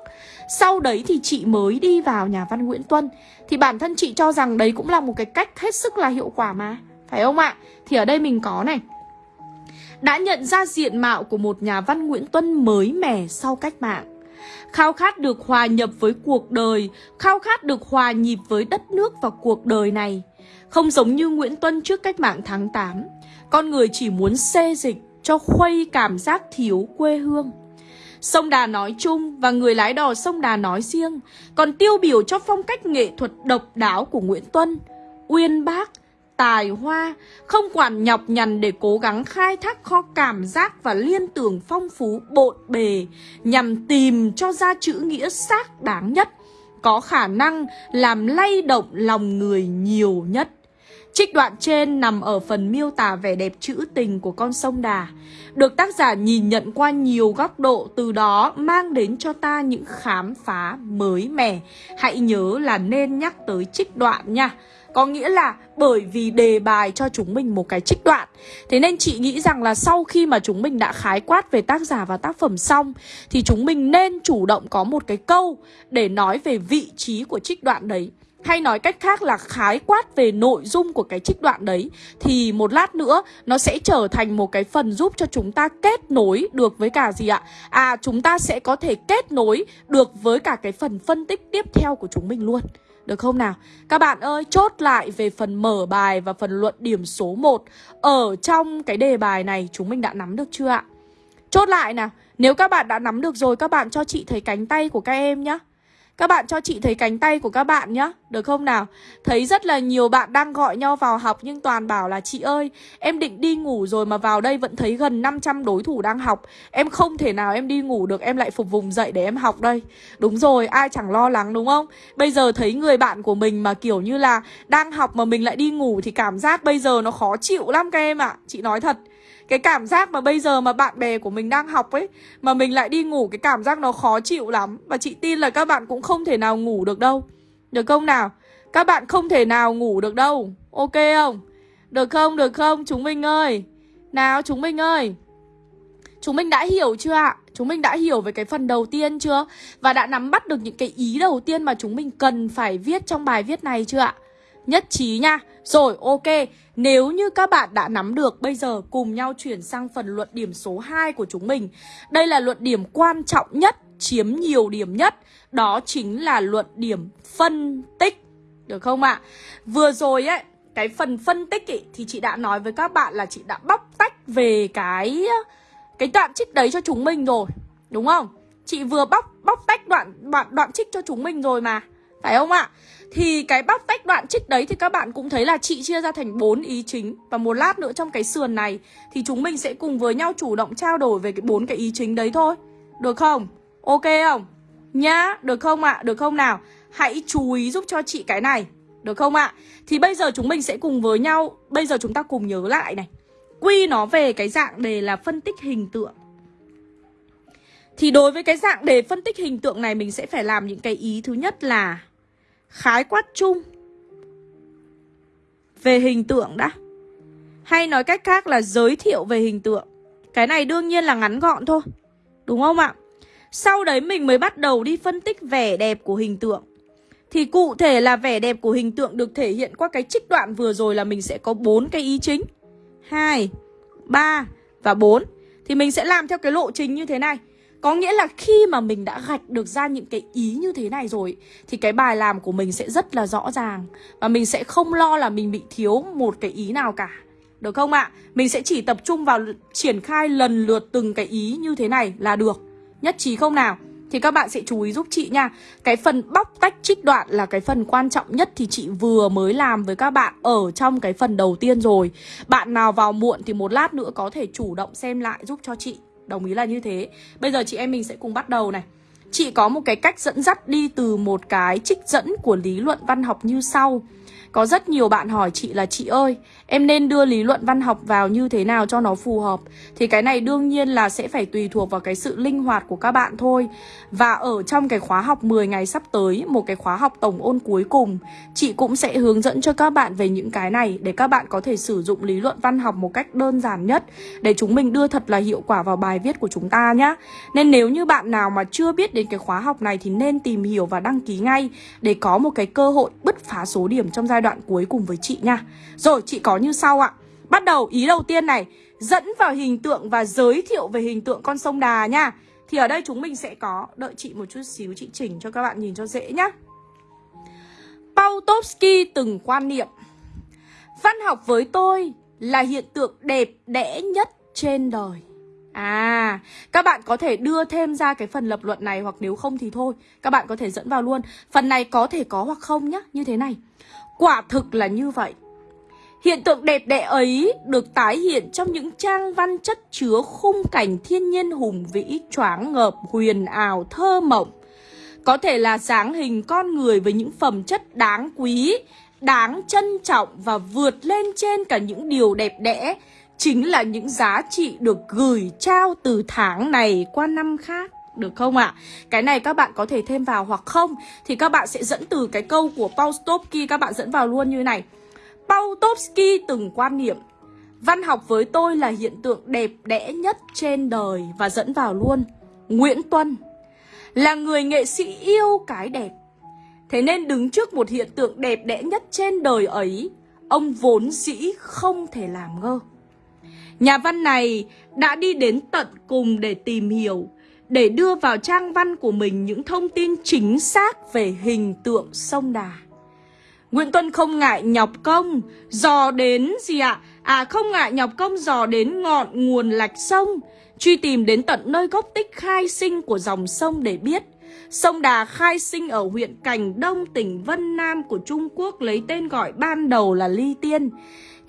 Sau đấy thì chị mới đi vào nhà văn Nguyễn Tuân. Thì bản thân chị cho rằng đấy cũng là một cái cách hết sức là hiệu quả mà. Phải không ạ? Thì ở đây mình có này. Đã nhận ra diện mạo của một nhà văn Nguyễn Tuân mới mẻ sau cách mạng khao khát được hòa nhập với cuộc đời, khao khát được hòa nhịp với đất nước và cuộc đời này. Không giống như Nguyễn Tuân trước cách mạng tháng 8, con người chỉ muốn xê dịch cho khuây cảm giác thiếu quê hương. Sông Đà nói chung và người lái đò sông Đà nói riêng còn tiêu biểu cho phong cách nghệ thuật độc đáo của Nguyễn Tuân, uyên bác, tài hoa, không quản nhọc nhằn để cố gắng khai thác kho cảm giác và liên tưởng phong phú bộn bề nhằm tìm cho ra chữ nghĩa xác đáng nhất, có khả năng làm lay động lòng người nhiều nhất. Trích đoạn trên nằm ở phần miêu tả vẻ đẹp trữ tình của con sông Đà Được tác giả nhìn nhận qua nhiều góc độ từ đó mang đến cho ta những khám phá mới mẻ Hãy nhớ là nên nhắc tới trích đoạn nha có nghĩa là bởi vì đề bài cho chúng mình một cái trích đoạn. Thế nên chị nghĩ rằng là sau khi mà chúng mình đã khái quát về tác giả và tác phẩm xong, Thì chúng mình nên chủ động có một cái câu để nói về vị trí của trích đoạn đấy. Hay nói cách khác là khái quát về nội dung của cái trích đoạn đấy, Thì một lát nữa nó sẽ trở thành một cái phần giúp cho chúng ta kết nối được với cả gì ạ? À chúng ta sẽ có thể kết nối được với cả cái phần phân tích tiếp theo của chúng mình luôn được không nào? Các bạn ơi, chốt lại về phần mở bài và phần luận điểm số 1 Ở trong cái đề bài này chúng mình đã nắm được chưa ạ? Chốt lại nào Nếu các bạn đã nắm được rồi các bạn cho chị thấy cánh tay của các em nhé các bạn cho chị thấy cánh tay của các bạn nhá, Được không nào? Thấy rất là nhiều bạn đang gọi nhau vào học Nhưng toàn bảo là, chị ơi, Em định đi ngủ rồi mà vào đây vẫn thấy gần 500 đối thủ đang học. Em không thể nào em đi ngủ được, Em lại phục vùng dậy để em học đây. Đúng rồi, ai chẳng lo lắng đúng không? Bây giờ thấy người bạn của mình mà kiểu như là Đang học mà mình lại đi ngủ Thì cảm giác bây giờ nó khó chịu lắm các em ạ. À. Chị nói thật cái cảm giác mà bây giờ mà bạn bè của mình đang học ấy, Mà mình lại đi ngủ, cái cảm giác nó khó chịu lắm Và chị tin là các bạn cũng không thể nào ngủ được đâu Được không nào? Các bạn không thể nào ngủ được đâu Ok không? Được không? Được không? Chúng mình ơi Nào, chúng mình ơi Chúng mình đã hiểu chưa ạ? Chúng mình đã hiểu về cái phần đầu tiên chưa? Và đã nắm bắt được những cái ý đầu tiên mà chúng mình cần phải viết trong bài viết này chưa ạ? Nhất trí nha. Rồi ok. Nếu như các bạn đã nắm được Bây giờ cùng nhau chuyển sang phần luận điểm số 2 của chúng mình. Đây là luận điểm quan trọng nhất Chiếm nhiều điểm nhất. Đó chính là luận điểm phân tích. Được không ạ? Vừa rồi ấy Cái phần phân tích ý, thì chị đã nói với các bạn là chị đã bóc tách về cái cái đoạn trích đấy cho chúng mình rồi. Đúng không? Chị vừa bóc bóc tách đoạn đoạn đoạn trích cho chúng mình rồi mà. Phải không ạ? Thì cái bóc tách đoạn trích đấy thì các bạn cũng thấy là chị chia ra thành bốn ý chính Và một lát nữa trong cái sườn này Thì chúng mình sẽ cùng với nhau chủ động trao đổi về cái bốn cái ý chính đấy thôi Được không? Ok không? Nhá, được không ạ? À? Được không nào? Hãy chú ý giúp cho chị cái này Được không ạ? À? Thì bây giờ chúng mình sẽ cùng với nhau Bây giờ chúng ta cùng nhớ lại này Quy nó về cái dạng đề là phân tích hình tượng Thì đối với cái dạng đề phân tích hình tượng này Mình sẽ phải làm những cái ý thứ nhất là khái quát chung về hình tượng đã. Hay nói cách khác là giới thiệu về hình tượng. Cái này đương nhiên là ngắn gọn thôi. Đúng không ạ? Sau đấy mình mới bắt đầu đi phân tích vẻ đẹp của hình tượng. Thì cụ thể là vẻ đẹp của hình tượng được thể hiện qua cái trích đoạn vừa rồi là mình sẽ có bốn cái ý chính. 2, 3 và 4. Thì mình sẽ làm theo cái lộ trình như thế này. Có nghĩa là khi mà mình đã gạch được ra những cái ý như thế này rồi, Thì cái bài làm của mình sẽ rất là rõ ràng Và mình sẽ không lo là mình bị thiếu một cái ý nào cả Được không ạ? À? Mình sẽ chỉ tập trung vào triển khai lần lượt từng cái ý như thế này là được Nhất trí không nào? Thì các bạn sẽ chú ý giúp chị nha Cái phần bóc tách trích đoạn là cái phần quan trọng nhất Thì chị vừa mới làm với các bạn ở trong cái phần đầu tiên rồi Bạn nào vào muộn thì một lát nữa có thể chủ động xem lại giúp cho chị Đồng ý là như thế. Bây giờ chị em mình sẽ cùng bắt đầu này. Chị có một cái cách dẫn dắt đi từ một cái trích dẫn của lý luận văn học như sau có rất nhiều bạn hỏi chị là, chị ơi, Em nên đưa lý luận văn học vào như thế nào cho nó phù hợp? Thì cái này đương nhiên là sẽ phải tùy thuộc vào cái sự linh hoạt của các bạn thôi. Và ở trong cái khóa học 10 ngày sắp tới, Một cái khóa học tổng ôn cuối cùng, Chị cũng sẽ hướng dẫn cho các bạn về những cái này Để các bạn có thể sử dụng lý luận văn học một cách đơn giản nhất Để chúng mình đưa thật là hiệu quả vào bài viết của chúng ta nhé Nên nếu như bạn nào mà chưa biết đến cái khóa học này Thì nên tìm hiểu và đăng ký ngay Để có một cái cơ hội bứt phá số điểm trong giai đoạn cuối cùng với chị nha. Rồi chị có như sau ạ. Bắt đầu ý đầu tiên này Dẫn vào hình tượng và giới thiệu về hình tượng con sông Đà nha. Thì ở đây chúng mình sẽ có Đợi chị một chút xíu chị chỉnh cho các bạn nhìn cho dễ nhá. Pautovsky từng quan niệm Văn học với tôi là hiện tượng đẹp đẽ nhất trên đời. À, các bạn có thể đưa thêm ra cái phần lập luận này hoặc nếu không thì thôi Các bạn có thể dẫn vào luôn. Phần này có thể có hoặc không nhá, như thế này. Quả thực là như vậy Hiện tượng đẹp đẽ ấy được tái hiện trong những trang văn chất chứa khung cảnh thiên nhiên hùng vĩ, choáng ngợp, huyền ảo, thơ mộng. Có thể là dáng hình con người với những phẩm chất đáng quý, đáng trân trọng và vượt lên trên cả những điều đẹp đẽ chính là những giá trị được gửi trao từ tháng này qua năm khác. Được không ạ? À? Cái này các bạn có thể thêm vào hoặc không Thì các bạn sẽ dẫn từ cái câu của Paul Stopsky Các bạn dẫn vào luôn như này Paul Stopsky từng quan niệm, Văn học với tôi là hiện tượng đẹp đẽ nhất trên đời Và dẫn vào luôn, Nguyễn Tuân, Là người nghệ sĩ yêu cái đẹp Thế nên đứng trước một hiện tượng đẹp đẽ nhất trên đời ấy, Ông vốn dĩ không thể làm ngơ Nhà văn này đã đi đến tận cùng để tìm hiểu để đưa vào trang văn của mình những thông tin chính xác về hình tượng sông Đà Nguyễn Tuân không ngại nhọc công Dò đến gì ạ? À không ngại nhọc công dò đến ngọn nguồn lạch sông Truy tìm đến tận nơi gốc tích khai sinh của dòng sông để biết Sông Đà khai sinh ở huyện Cành Đông, tỉnh Vân Nam của Trung Quốc lấy tên gọi ban đầu là Ly Tiên.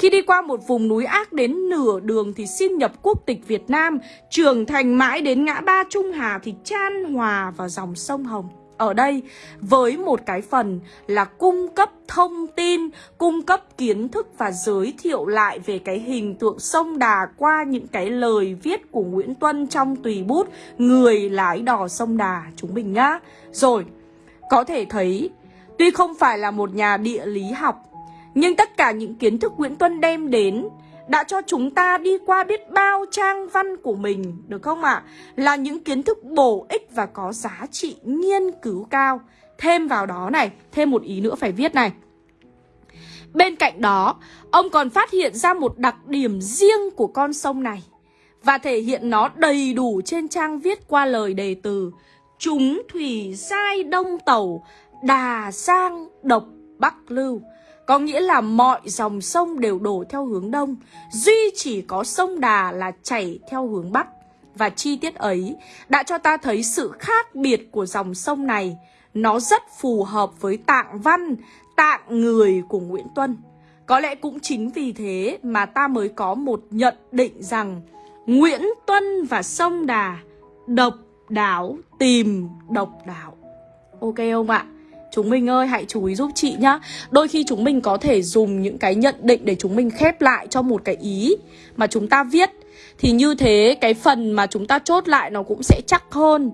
Khi đi qua một vùng núi ác đến nửa đường thì xin nhập quốc tịch Việt Nam, trưởng thành mãi đến ngã ba Trung Hà thì chan hòa vào dòng sông Hồng ở đây với một cái phần là cung cấp thông tin, cung cấp kiến thức và giới thiệu lại về cái hình tượng sông Đà qua những cái lời viết của Nguyễn Tuân trong tùy bút Người lái đò sông Đà chúng mình nhá. Rồi, có thể thấy tuy không phải là một nhà địa lý học nhưng tất cả những kiến thức Nguyễn Tuân đem đến đã cho chúng ta đi qua biết bao trang văn của mình, được không ạ? À? Là những kiến thức bổ ích và có giá trị nghiên cứu cao. Thêm vào đó này, thêm một ý nữa phải viết này. Bên cạnh đó, ông còn phát hiện ra một đặc điểm riêng của con sông này và thể hiện nó đầy đủ trên trang viết qua lời đề từ Chúng thủy sai đông tàu, đà sang độc bắc lưu có nghĩa là mọi dòng sông đều đổ theo hướng đông. Duy chỉ có sông Đà là chảy theo hướng bắc. Và chi tiết ấy đã cho ta thấy sự khác biệt của dòng sông này. Nó rất phù hợp với tạng văn, tạng người của Nguyễn Tuân. Có lẽ cũng chính vì thế mà ta mới có một nhận định rằng Nguyễn Tuân và sông Đà độc đáo tìm độc đáo. Ok không ạ? Chúng mình ơi, hãy chú ý giúp chị nhá. Đôi khi chúng mình có thể dùng những cái nhận định để chúng mình khép lại cho một cái ý mà chúng ta viết. Thì như thế, cái phần mà chúng ta chốt lại nó cũng sẽ chắc hơn,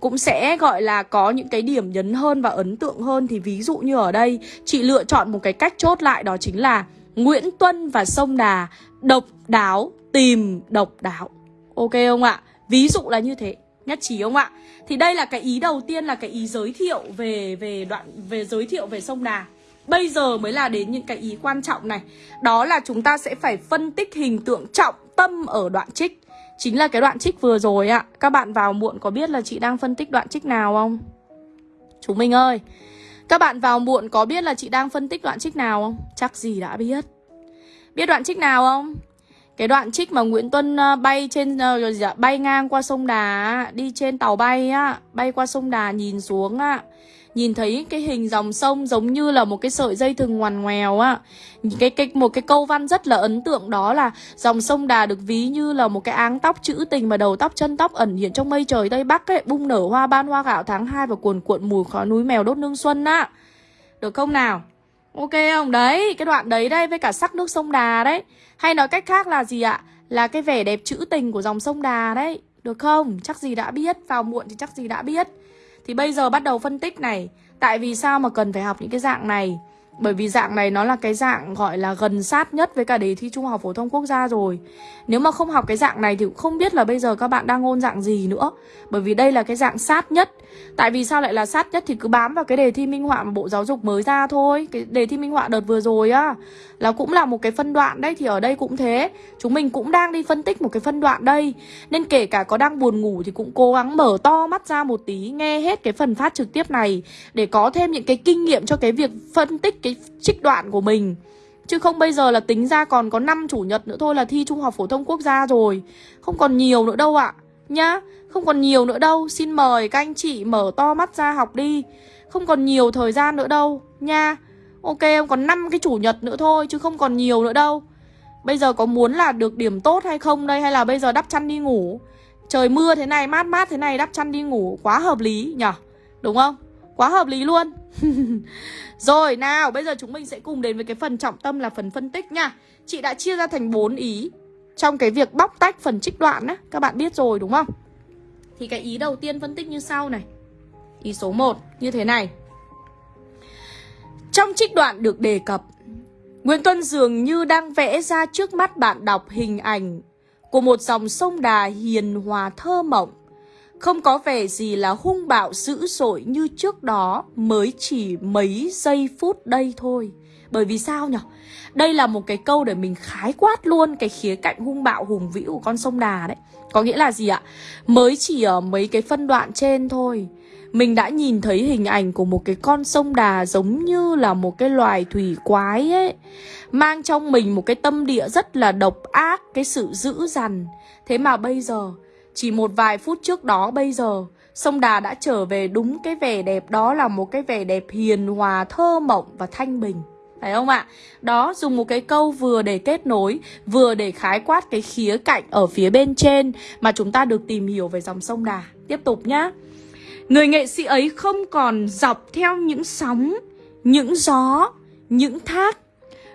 cũng sẽ, gọi là, có những cái điểm nhấn hơn và ấn tượng hơn. Thì ví dụ như ở đây, Chị lựa chọn một cái cách chốt lại đó chính là Nguyễn Tuân và Sông Đà, Độc đáo tìm độc đáo. Ok không ạ? Ví dụ là như thế. Nhất trí không ạ? Thì đây là cái ý đầu tiên là cái ý giới thiệu về về đoạn về giới thiệu về sông Đà. Bây giờ mới là đến những cái ý quan trọng này. Đó là chúng ta sẽ phải phân tích hình tượng trọng tâm ở đoạn trích. Chính là cái đoạn trích vừa rồi ạ. Các bạn vào muộn có biết là chị đang phân tích đoạn trích nào không? Chúng mình ơi, các bạn vào muộn có biết là chị đang phân tích đoạn trích nào không? Chắc gì đã biết. Biết đoạn trích nào không? Cái đoạn trích mà Nguyễn Tuân ờ, bay trên uh, bay ngang qua sông Đà đi trên tàu bay á, bay qua sông Đà nhìn xuống á, nhìn thấy cái hình dòng sông giống như là một cái sợi dây thừng ngoằn ngoèo á. Cái cái một cái câu văn rất là ấn tượng đó là dòng sông Đà được ví như là một cái áng tóc trữ tình mà đầu tóc chân tóc ẩn hiện trong mây trời tây bắc ấy, bung nở hoa ban hoa gạo tháng 2 và cuồn cuộn mùi khói núi mèo đốt nương xuân á. Được không nào? Ok không? Đấy, cái đoạn đấy đây với cả sắc nước sông Đà đấy. Hay nói cách khác là gì ạ? Là cái vẻ đẹp trữ tình của dòng sông Đà đấy. Được không? Chắc gì đã biết, vào muộn thì chắc gì đã biết. Thì bây giờ bắt đầu phân tích này. Tại vì sao mà cần phải học những cái dạng này? Bởi vì dạng này nó là cái dạng gọi là gần sát nhất với cả đề thi Trung học Phổ thông Quốc gia rồi Nếu mà không học cái dạng này thì cũng không biết là bây giờ các bạn đang ôn dạng gì nữa Bởi vì đây là cái dạng sát nhất Tại vì sao lại là sát nhất thì cứ bám vào cái đề thi minh họa mà Bộ Giáo dục mới ra thôi. Cái đề thi minh họa đợt vừa rồi á, Là cũng là một cái phân đoạn đấy, Thì ở đây cũng thế. Chúng mình cũng đang đi phân tích một cái phân đoạn đây. Nên kể cả có đang buồn ngủ thì cũng cố gắng mở to mắt ra một tí, Nghe hết cái phần phát trực tiếp này Để có thêm những cái kinh nghiệm cho cái việc phân tích cái trích đoạn của mình. Chứ không bây giờ là tính ra còn có 5 chủ nhật nữa thôi là thi Trung học Phổ thông Quốc gia rồi. Không còn nhiều nữa đâu ạ. Nhá không còn nhiều nữa đâu, Xin mời các anh chị mở to mắt ra học đi. Không còn nhiều thời gian nữa đâu, Nha. Ok em còn 5 cái chủ nhật nữa thôi, Chứ không còn nhiều nữa đâu. Bây giờ có muốn là được điểm tốt hay không đây, Hay là bây giờ đắp chăn đi ngủ? Trời mưa thế này, mát mát thế này, đắp chăn đi ngủ Quá hợp lý nhở Đúng không? Quá hợp lý luôn. Rồi, nào, bây giờ chúng mình sẽ cùng đến với cái phần trọng tâm là phần phân tích nha. Chị đã chia ra thành 4 ý. Trong cái việc bóc tách phần trích đoạn á, Các bạn biết rồi, đúng không? Thì cái ý đầu tiên phân tích như sau này. Ý số 1 như thế này. Trong trích đoạn được đề cập, Nguyễn Tuân dường như đang vẽ ra trước mắt bạn đọc hình ảnh của một dòng sông đà hiền hòa thơ mộng. Không có vẻ gì là hung bạo dữ dội như trước đó, mới chỉ mấy giây phút đây thôi. Bởi vì sao nhỉ? Đây là một cái câu để mình khái quát luôn cái khía cạnh hung bạo hùng vĩ của con sông Đà đấy. Có nghĩa là gì ạ? Mới chỉ ở mấy cái phân đoạn trên thôi. Mình đã nhìn thấy hình ảnh của một cái con sông Đà giống như là một cái loài thủy quái ấy. Mang trong mình một cái tâm địa rất là độc ác, cái sự dữ dằn. Thế mà bây giờ chỉ một vài phút trước đó bây giờ Sông Đà đã trở về đúng cái vẻ đẹp đó là một cái vẻ đẹp hiền hòa, thơ mộng và thanh bình phải không ạ? Đó, dùng một cái câu vừa để kết nối, vừa để khái quát cái khía cạnh ở phía bên trên mà chúng ta được tìm hiểu về dòng sông Đà. Tiếp tục nhá. Người nghệ sĩ ấy không còn dọc theo những sóng, những gió, những thác.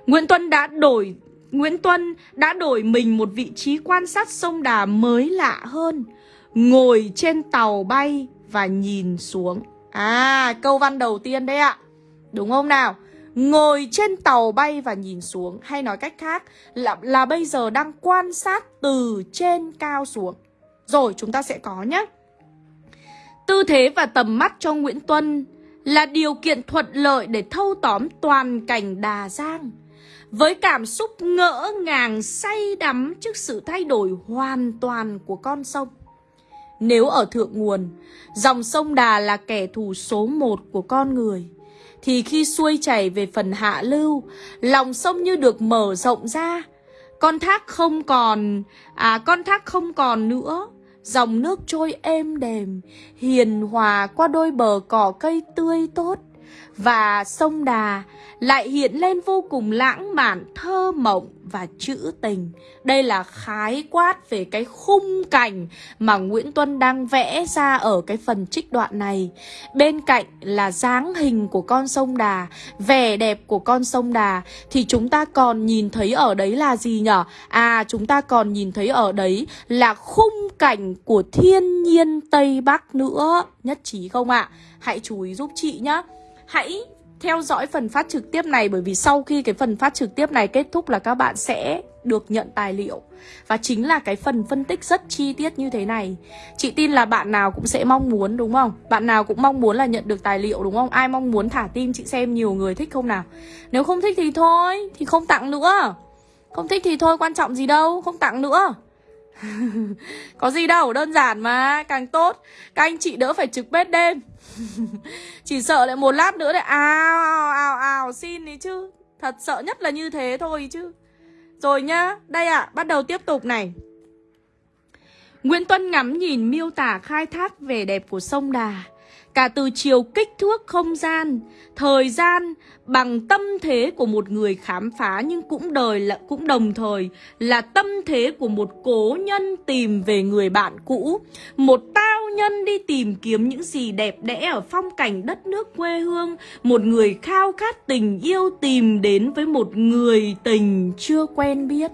Nguyễn Tuân đã đổi Nguyễn Tuân đã đổi mình một vị trí quan sát sông Đà mới lạ hơn Ngồi trên tàu bay và nhìn xuống À câu văn đầu tiên đấy ạ Đúng không nào Ngồi trên tàu bay và nhìn xuống. Hay nói cách khác là, là bây giờ đang quan sát từ trên cao xuống. Rồi chúng ta sẽ có nhé Tư thế và tầm mắt cho Nguyễn Tuân Là điều kiện thuận lợi để thâu tóm toàn cảnh Đà Giang với cảm xúc ngỡ ngàng say đắm trước sự thay đổi hoàn toàn của con sông. Nếu ở thượng nguồn, dòng sông Đà là kẻ thù số một của con người, thì khi xuôi chảy về phần hạ lưu, lòng sông như được mở rộng ra. Con thác không còn, à con thác không còn nữa, dòng nước trôi êm đềm, hiền hòa qua đôi bờ cỏ cây tươi tốt và sông Đà lại hiện lên vô cùng lãng mạn, thơ mộng và trữ tình. Đây là khái quát về cái khung cảnh mà Nguyễn Tuân đang vẽ ra ở cái phần trích đoạn này. Bên cạnh là dáng hình của con sông Đà, vẻ đẹp của con sông Đà thì chúng ta còn nhìn thấy ở đấy là gì nhở? À chúng ta còn nhìn thấy ở đấy là khung cảnh của thiên nhiên Tây Bắc nữa. Nhất trí không ạ? À? Hãy chú ý giúp chị nhé. Hãy theo dõi phần phát trực tiếp này bởi vì sau khi cái phần phát trực tiếp này kết thúc là các bạn sẽ được nhận tài liệu. Và chính là cái phần phân tích rất chi tiết như thế này. Chị tin là bạn nào cũng sẽ mong muốn, đúng không? Bạn nào cũng mong muốn là nhận được tài liệu, đúng không? Ai mong muốn thả tim chị xem nhiều người thích không nào? Nếu không thích thì thôi, thì không tặng nữa. Không thích thì thôi, quan trọng gì đâu, không tặng nữa có gì đâu đơn giản mà càng tốt. Các anh chị đỡ phải trực bếp đêm. Chỉ sợ lại một lát nữa lại ào ào ào xin đi chứ. Thật sợ nhất là như thế thôi chứ. Rồi nhá Đây ạ à, bắt đầu tiếp tục này. Nguyễn Tuân ngắm nhìn miêu tả khai thác vẻ đẹp của sông Đà. Cả từ chiều kích thước không gian, thời gian bằng tâm thế của một người khám phá nhưng cũng đời là cũng đồng thời là tâm thế của một cố nhân tìm về người bạn cũ, một tao nhân đi tìm kiếm những gì đẹp đẽ ở phong cảnh đất nước quê hương, một người khao khát tình yêu tìm đến với một người tình chưa quen biết.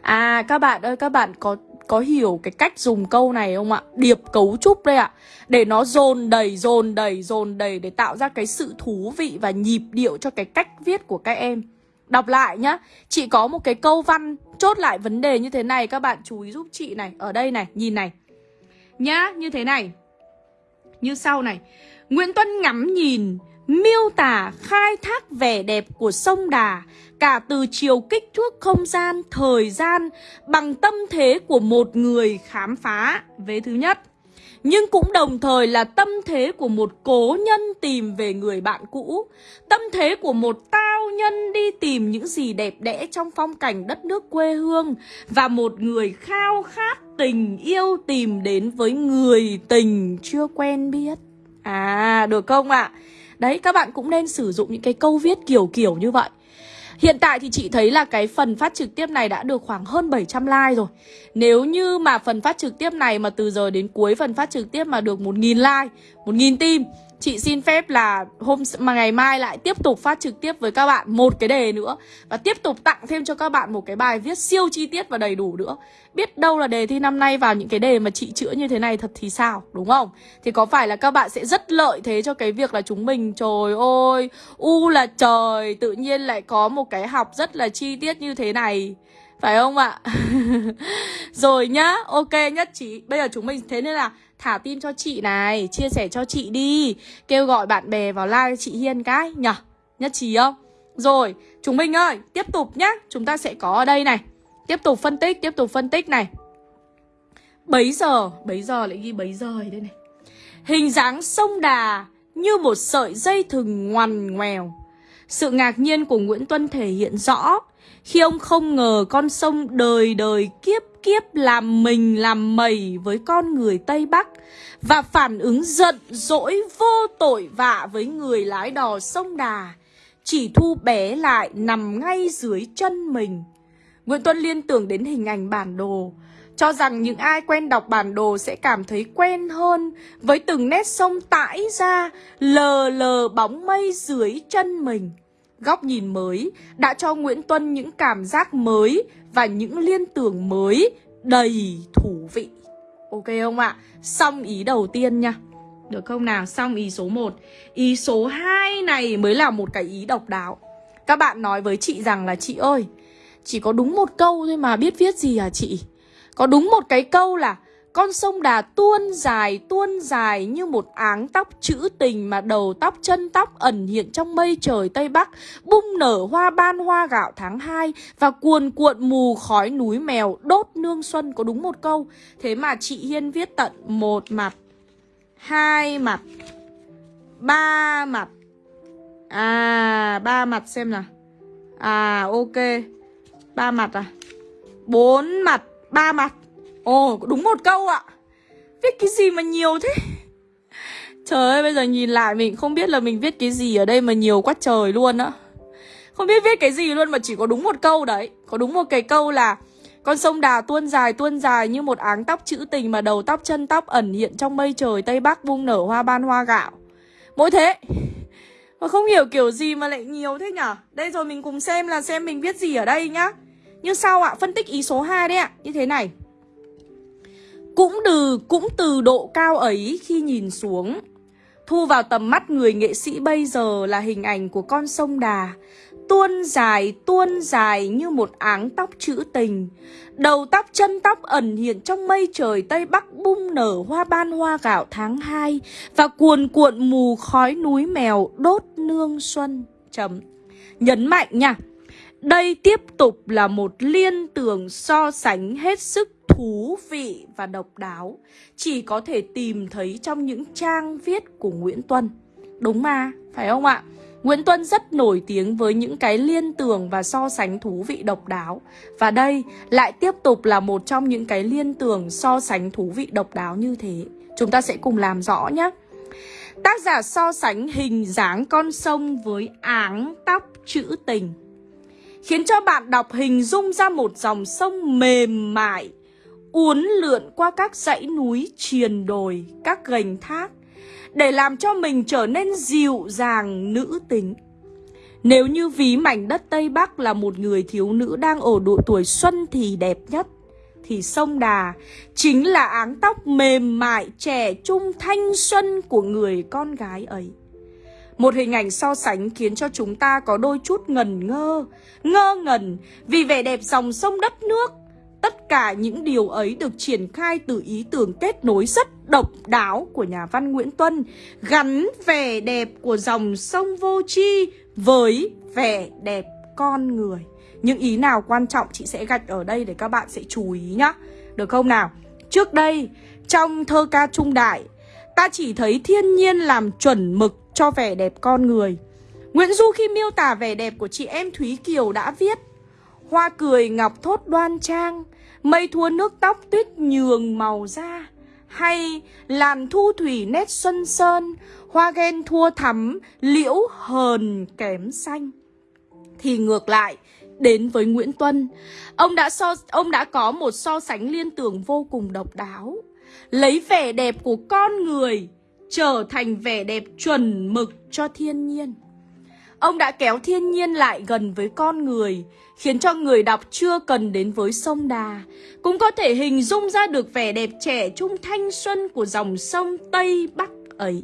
À các bạn ơi các bạn có có hiểu cái cách dùng câu này không ạ? Điệp cấu trúc đây ạ. Để nó dồn đầy, dồn đầy, dồn đầy để tạo ra cái sự thú vị và nhịp điệu cho cái cách viết của các em. Đọc lại nhá. Chị có một cái câu văn chốt lại vấn đề như thế này các bạn chú ý giúp chị này. Ở đây này, nhìn này. Nhá, như thế này. Như sau này. Nguyễn Tuân ngắm nhìn miêu tả khai thác vẻ đẹp của sông Đà cả từ chiều kích thước không gian, thời gian bằng tâm thế của một người khám phá vế thứ nhất. Nhưng cũng đồng thời là tâm thế của một cố nhân tìm về người bạn cũ Tâm thế của một tao nhân đi tìm những gì đẹp đẽ trong phong cảnh đất nước quê hương Và một người khao khát tình yêu tìm đến với người tình chưa quen biết À được không ạ? À? Đấy, các bạn cũng nên sử dụng những cái câu viết kiểu kiểu như vậy. Hiện tại thì chị thấy là cái phần phát trực tiếp này đã được khoảng hơn 700 like rồi. Nếu như mà phần phát trực tiếp này mà từ giờ đến cuối phần phát trực tiếp mà được 1.000 like 1.000 tim Chị xin phép là hôm mà ngày mai lại tiếp tục phát trực tiếp với các bạn một cái đề nữa Và tiếp tục tặng thêm cho các bạn một cái bài viết siêu chi tiết và đầy đủ nữa Biết đâu là đề thi năm nay vào những cái đề mà chị chữa như thế này thật thì sao, đúng không? Thì có phải là các bạn sẽ rất lợi thế cho cái việc là chúng mình Trời ơi, u là trời, tự nhiên lại có một cái học rất là chi tiết như thế này phải không ạ? Rồi nhá, ok nhất trí Bây giờ chúng mình thế nên là thả tim cho chị này Chia sẻ cho chị đi Kêu gọi bạn bè vào like chị Hiên cái nhở? Nhất trí không? Rồi, chúng mình ơi, tiếp tục nhá. Chúng ta sẽ có ở đây này. Tiếp tục phân tích, tiếp tục phân tích này. Bấy giờ, bấy giờ lại ghi bấy giờ đây này. Hình dáng sông đà như một sợi dây thừng ngoằn ngoèo. Sự ngạc nhiên của Nguyễn Tuân thể hiện rõ khi ông không ngờ con sông đời đời kiếp kiếp làm mình làm mẩy với con người Tây Bắc và phản ứng giận dỗi vô tội vạ với người lái đò sông Đà, chỉ thu bé lại nằm ngay dưới chân mình. Nguyễn Tuân liên tưởng đến hình ảnh bản đồ, cho rằng những ai quen đọc bản đồ sẽ cảm thấy quen hơn với từng nét sông tãi ra, lờ lờ bóng mây dưới chân mình. Góc nhìn mới đã cho Nguyễn Tuân những cảm giác mới và những liên tưởng mới đầy thú vị. Ok không ạ? À? Xong ý đầu tiên nha. Được không nào? Xong ý số 1. Ý số 2 này mới là một cái ý độc đáo. Các bạn nói với chị rằng là chị ơi, chỉ có đúng một câu thôi mà biết viết gì à chị? Có đúng một cái câu là con sông Đà tuôn dài tuôn dài như một áng tóc trữ tình mà đầu tóc chân tóc ẩn hiện trong mây trời Tây Bắc, bung nở hoa ban hoa gạo tháng 2 và cuồn cuộn mù khói núi mèo đốt nương xuân có đúng một câu. Thế mà chị Hiên viết tận một mặt, hai mặt, ba mặt. À, ba mặt xem nào. À, ok. Ba mặt à? Bốn mặt, ba mặt. Ồ, đúng một câu ạ. Viết cái gì mà nhiều thế? Trời ơi, bây giờ nhìn lại mình không biết là mình viết cái gì ở đây mà nhiều quá trời luôn á. Không biết viết cái gì luôn mà chỉ có đúng một câu đấy. Có đúng một cái câu là Con sông Đà tuôn dài tuôn dài như một áng tóc chữ tình mà đầu tóc chân tóc ẩn hiện trong mây trời Tây Bắc buông nở hoa ban hoa gạo. Mỗi thế. Mà không hiểu kiểu gì mà lại nhiều thế nhở? Đây rồi mình cùng xem là xem mình viết gì ở đây nhá. Như sau ạ, phân tích ý số 2 đấy ạ. Như thế này cũng từ, cũng từ độ cao ấy khi nhìn xuống. Thu vào tầm mắt người nghệ sĩ bây giờ là hình ảnh của con sông Đà. Tuôn dài, tuôn dài như một áng tóc trữ tình. Đầu tóc chân tóc ẩn hiện trong mây trời Tây Bắc bung nở hoa ban hoa gạo tháng 2 Và cuồn cuộn mù khói núi mèo đốt nương xuân. Chấm. Nhấn mạnh nha. Đây tiếp tục là một liên tưởng so sánh hết sức thú vị và độc đáo chỉ có thể tìm thấy trong những trang viết của Nguyễn Tuân. Đúng mà, phải không ạ? Nguyễn Tuân rất nổi tiếng với những cái liên tưởng và so sánh thú vị độc đáo. Và đây lại tiếp tục là một trong những cái liên tưởng so sánh thú vị độc đáo như thế. Chúng ta sẽ cùng làm rõ nhé. Tác giả so sánh hình dáng con sông với áng tóc chữ tình. Khiến cho bạn đọc hình dung ra một dòng sông mềm mại, uốn lượn qua các dãy núi triền đồi, các gành thác để làm cho mình trở nên dịu dàng nữ tính. Nếu như ví mảnh đất Tây Bắc là một người thiếu nữ đang ở độ tuổi xuân thì đẹp nhất, thì sông Đà chính là áng tóc mềm mại trẻ trung thanh xuân của người con gái ấy. Một hình ảnh so sánh khiến cho chúng ta có đôi chút ngần ngơ, ngơ ngẩn vì vẻ đẹp dòng sông đất nước Tất cả những điều ấy được triển khai từ ý tưởng kết nối rất độc đáo của nhà văn Nguyễn Tuân, gắn vẻ đẹp của dòng sông Vô Chi với vẻ đẹp con người. Những ý nào quan trọng chị sẽ gạch ở đây để các bạn sẽ chú ý nhá. Được không nào? Trước đây, trong thơ ca trung đại, ta chỉ thấy thiên nhiên làm chuẩn mực cho vẻ đẹp con người. Nguyễn Du khi miêu tả vẻ đẹp của chị em Thúy Kiều đã viết Hoa cười ngọc thốt đoan trang, Mây thua nước tóc tuyết nhường màu da. Hay làn thu thủy nét xuân sơn, Hoa ghen thua thắm, liễu hờn kém xanh. Thì ngược lại, Đến với Nguyễn Tuân, Ông đã so, ông đã có một so sánh liên tưởng vô cùng độc đáo. Lấy vẻ đẹp của con người trở thành vẻ đẹp chuẩn mực cho thiên nhiên. Ông đã kéo thiên nhiên lại gần với con người, khiến cho người đọc chưa cần đến với sông Đà, cũng có thể hình dung ra được vẻ đẹp trẻ trung thanh xuân của dòng sông Tây Bắc ấy.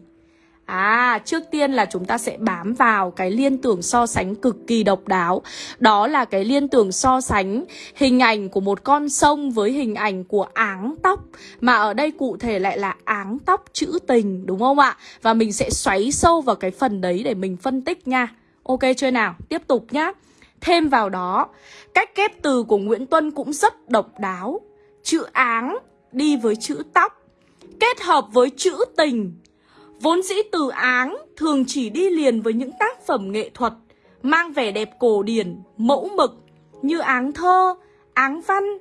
À, trước tiên là chúng ta sẽ bám vào cái liên tưởng so sánh cực kỳ độc đáo Đó là cái liên tưởng so sánh hình ảnh của một con sông với hình ảnh của áng tóc Mà ở đây cụ thể lại là áng tóc chữ tình, đúng không ạ? Và mình sẽ xoáy sâu vào cái phần đấy để mình phân tích nha Ok chưa nào? Tiếp tục nhá Thêm vào đó, cách ghép từ của Nguyễn Tuân cũng rất độc đáo Chữ áng đi với chữ tóc Kết hợp với chữ tình Vốn dĩ từ áng thường chỉ đi liền với những tác phẩm nghệ thuật mang vẻ đẹp cổ điển, mẫu mực như áng thơ, áng văn.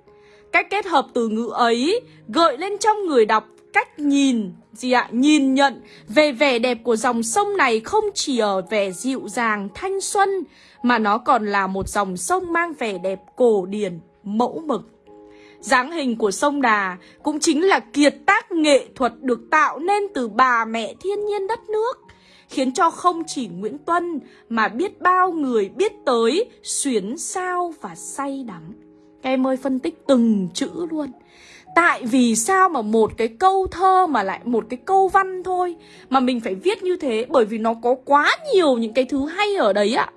Cách kết hợp từ ngữ ấy gợi lên trong người đọc cách nhìn, gì ạ? Nhìn nhận về vẻ đẹp của dòng sông này không chỉ ở vẻ dịu dàng, thanh xuân mà nó còn là một dòng sông mang vẻ đẹp cổ điển, mẫu mực dáng hình của sông Đà cũng chính là kiệt tác nghệ thuật được tạo nên từ bà mẹ thiên nhiên đất nước khiến cho không chỉ Nguyễn Tuân mà biết bao người biết tới xuyến sao và say đắm. Các em ơi phân tích từng chữ luôn. Tại vì sao mà một cái câu thơ mà lại một cái câu văn thôi mà mình phải viết như thế? Bởi vì nó có quá nhiều những cái thứ hay ở đấy ạ.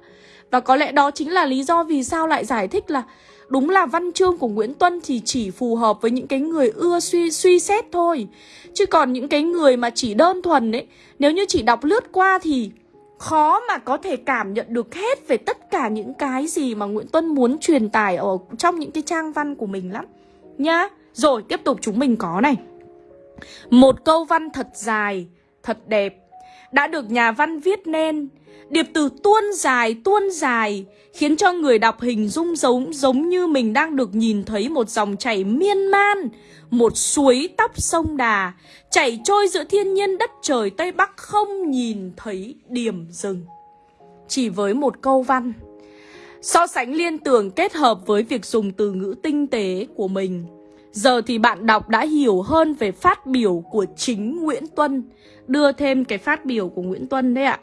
Và có lẽ đó chính là lý do vì sao lại giải thích là Đúng là văn chương của Nguyễn Tuân thì chỉ phù hợp với những cái người ưa suy suy xét thôi. Chứ còn những cái người mà chỉ đơn thuần ấy, Nếu như chỉ đọc lướt qua thì khó mà có thể cảm nhận được hết về tất cả những cái gì mà Nguyễn Tuân muốn truyền tải ở trong những cái trang văn của mình lắm. Nhá. Rồi tiếp tục chúng mình có này Một câu văn thật dài, thật đẹp Đã được nhà văn viết nên Điệp từ tuôn dài tuôn dài khiến cho người đọc hình dung giống giống như mình đang được nhìn thấy một dòng chảy miên man, một suối tóc sông Đà chảy trôi giữa thiên nhiên đất trời Tây Bắc không nhìn thấy điểm dừng. Chỉ với một câu văn, so sánh liên tưởng kết hợp với việc dùng từ ngữ tinh tế của mình. Giờ thì bạn đọc đã hiểu hơn về phát biểu của chính Nguyễn Tuân. Đưa thêm cái phát biểu của Nguyễn Tuân đấy ạ.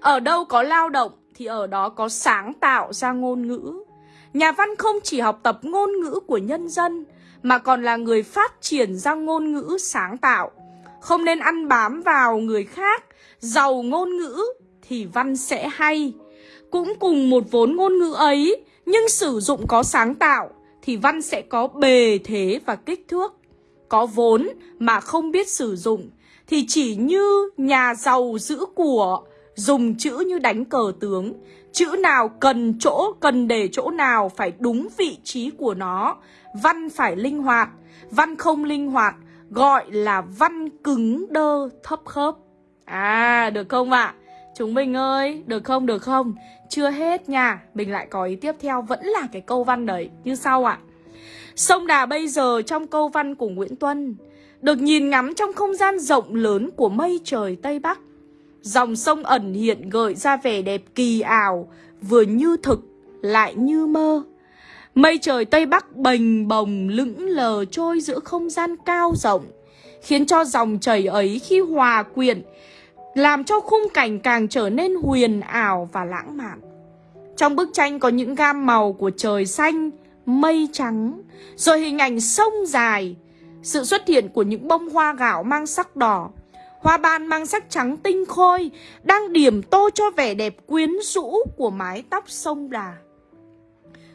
Ở đâu có lao động thì ở đó có sáng tạo ra ngôn ngữ. Nhà văn không chỉ học tập ngôn ngữ của nhân dân mà còn là người phát triển ra ngôn ngữ sáng tạo. Không nên ăn bám vào người khác, giàu ngôn ngữ thì văn sẽ hay. Cũng cùng một vốn ngôn ngữ ấy, nhưng sử dụng có sáng tạo thì văn sẽ có bề thế và kích thước. Có vốn mà không biết sử dụng thì chỉ như nhà giàu giữ của dùng chữ như đánh cờ tướng Chữ nào cần chỗ, cần để chỗ nào phải đúng vị trí của nó Văn phải linh hoạt Văn không linh hoạt gọi là văn cứng đơ thấp khớp À được không ạ? À? Chúng mình ơi, được không, được không? Chưa hết nha, mình lại có ý tiếp theo vẫn là cái câu văn đấy Như sau ạ à. Sông Đà bây giờ trong câu văn của Nguyễn Tuân Được nhìn ngắm trong không gian rộng lớn của mây trời Tây Bắc Dòng sông ẩn hiện gợi ra vẻ đẹp kỳ ảo, vừa như thực, lại như mơ. Mây trời Tây Bắc bềnh bồng lững lờ trôi giữa không gian cao rộng, khiến cho dòng chảy ấy khi hòa quyện, làm cho khung cảnh càng trở nên huyền ảo và lãng mạn. Trong bức tranh có những gam màu của trời xanh, mây trắng, rồi hình ảnh sông dài, sự xuất hiện của những bông hoa gạo mang sắc đỏ, Hoa ban mang sắc trắng tinh khôi Đang điểm tô cho vẻ đẹp quyến rũ của mái tóc sông Đà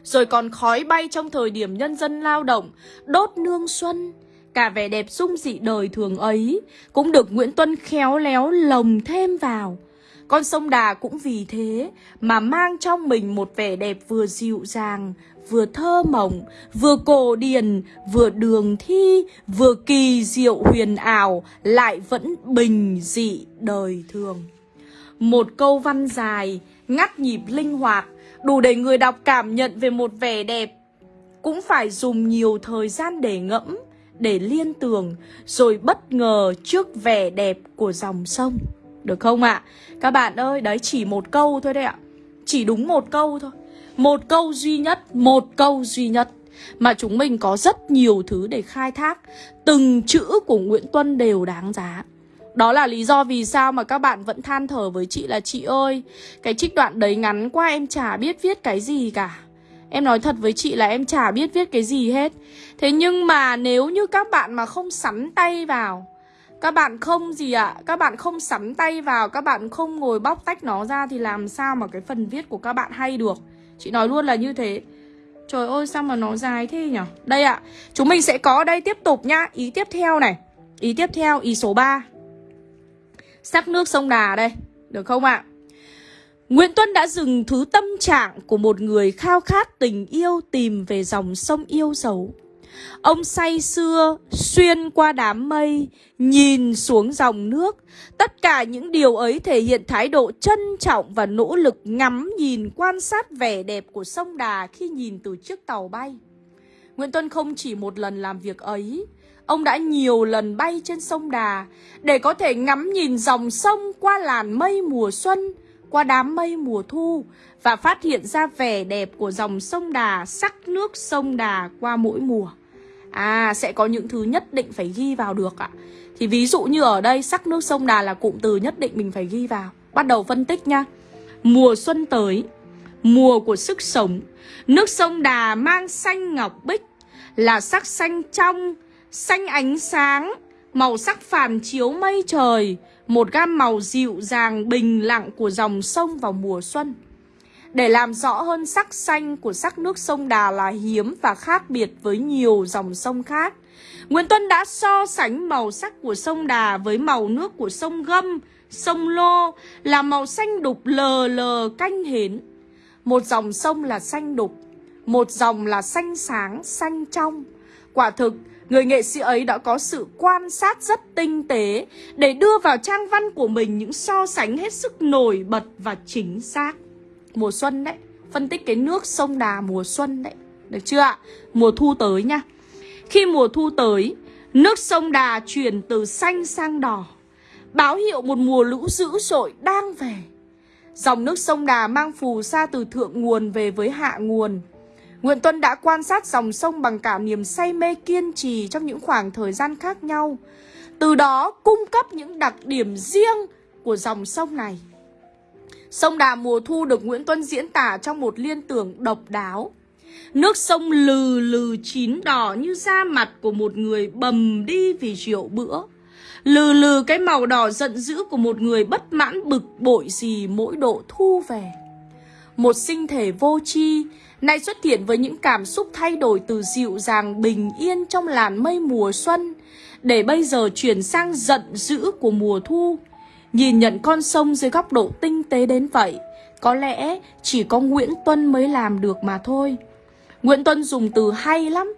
Rồi còn khói bay trong thời điểm nhân dân lao động Đốt nương xuân Cả vẻ đẹp dung dị đời thường ấy Cũng được Nguyễn Tuân khéo léo lồng thêm vào Con sông Đà cũng vì thế Mà mang trong mình một vẻ đẹp vừa dịu dàng vừa thơ mộng, vừa cổ điển, vừa đường thi, vừa kỳ diệu huyền ảo, lại vẫn bình dị đời thường. Một câu văn dài, ngắt nhịp linh hoạt, đủ để người đọc cảm nhận về một vẻ đẹp. Cũng phải dùng nhiều thời gian để ngẫm, để liên tưởng, rồi bất ngờ trước vẻ đẹp của dòng sông. Được không ạ? À? Các bạn ơi, đấy chỉ một câu thôi đấy ạ. Chỉ đúng một câu thôi. Một câu duy nhất, một câu duy nhất Mà chúng mình có rất nhiều thứ để khai thác Từng chữ của Nguyễn Tuân đều đáng giá Đó là lý do vì sao mà các bạn vẫn than thở với chị là Chị ơi, cái trích đoạn đấy ngắn quá em chả biết viết cái gì cả Em nói thật với chị là em chả biết viết cái gì hết. Thế nhưng mà nếu như các bạn mà không sắn tay vào Các bạn không gì ạ à? Các bạn không sắn tay vào Các bạn không ngồi bóc tách nó ra Thì làm sao mà cái phần viết của các bạn hay được? Chị nói luôn là như thế. Trời ơi sao mà nó dài thế nhỉ Đây ạ à, Chúng mình sẽ có đây tiếp tục nhá. Ý tiếp theo này. Ý tiếp theo ý số 3 Sắc nước sông Đà đây Được không ạ? à? Nguyễn Tuân đã dừng thứ tâm trạng của một người khao khát tình yêu tìm về dòng sông yêu dấu. Ông say xưa xuyên qua đám mây, nhìn xuống dòng nước. Tất cả những điều ấy thể hiện thái độ trân trọng và nỗ lực ngắm nhìn quan sát vẻ đẹp của sông Đà khi nhìn từ chiếc tàu bay. Nguyễn Tuân không chỉ một lần làm việc ấy, ông đã nhiều lần bay trên sông Đà để có thể ngắm nhìn dòng sông qua làn mây mùa xuân, qua đám mây mùa thu và phát hiện ra vẻ đẹp của dòng sông Đà, sắc nước sông Đà qua mỗi mùa. À, sẽ có những thứ nhất định phải ghi vào được ạ. Thì ví dụ như ở đây, sắc nước sông Đà là cụm từ nhất định mình phải ghi vào. Bắt đầu phân tích nha. Mùa xuân tới, mùa của sức sống. Nước sông Đà mang xanh ngọc bích, là sắc xanh trong, xanh ánh sáng, màu sắc phản chiếu mây trời, một gam màu dịu dàng bình lặng của dòng sông vào mùa xuân. Để làm rõ hơn sắc xanh của sắc nước sông Đà là hiếm và khác biệt với nhiều dòng sông khác. Nguyễn Tuân đã so sánh màu sắc của sông Đà với màu nước của sông Gâm, sông Lô là màu xanh đục lờ lờ canh hến. Một dòng sông là xanh đục, một dòng là xanh sáng, xanh trong. Quả thực, Người nghệ sĩ ấy đã có sự quan sát rất tinh tế để đưa vào trang văn của mình những so sánh hết sức nổi bật và chính xác. Mùa xuân đấy, phân tích cái nước sông Đà mùa xuân đấy, được chưa ạ? Mùa thu tới nha. Khi mùa thu tới, nước sông Đà chuyển từ xanh sang đỏ, báo hiệu một mùa lũ dữ dội đang về. Dòng nước sông Đà mang phù sa từ thượng nguồn về với hạ nguồn Nguyễn Tuân đã quan sát dòng sông bằng cả niềm say mê kiên trì trong những khoảng thời gian khác nhau. Từ đó cung cấp những đặc điểm riêng của dòng sông này. Sông Đà mùa thu được Nguyễn Tuân diễn tả trong một liên tưởng độc đáo. Nước sông lừ lừ chín đỏ như da mặt của một người bầm đi vì rượu bữa. Lừ lừ cái màu đỏ giận dữ của một người bất mãn bực bội gì mỗi độ thu về. Một sinh thể vô tri, Nay xuất hiện với những cảm xúc thay đổi từ dịu dàng, bình yên trong làn mây mùa xuân, Để bây giờ chuyển sang giận dữ của mùa thu. Nhìn nhận con sông dưới góc độ tinh tế đến vậy, Có lẽ chỉ có Nguyễn Tuân mới làm được mà thôi. Nguyễn Tuân dùng từ hay lắm,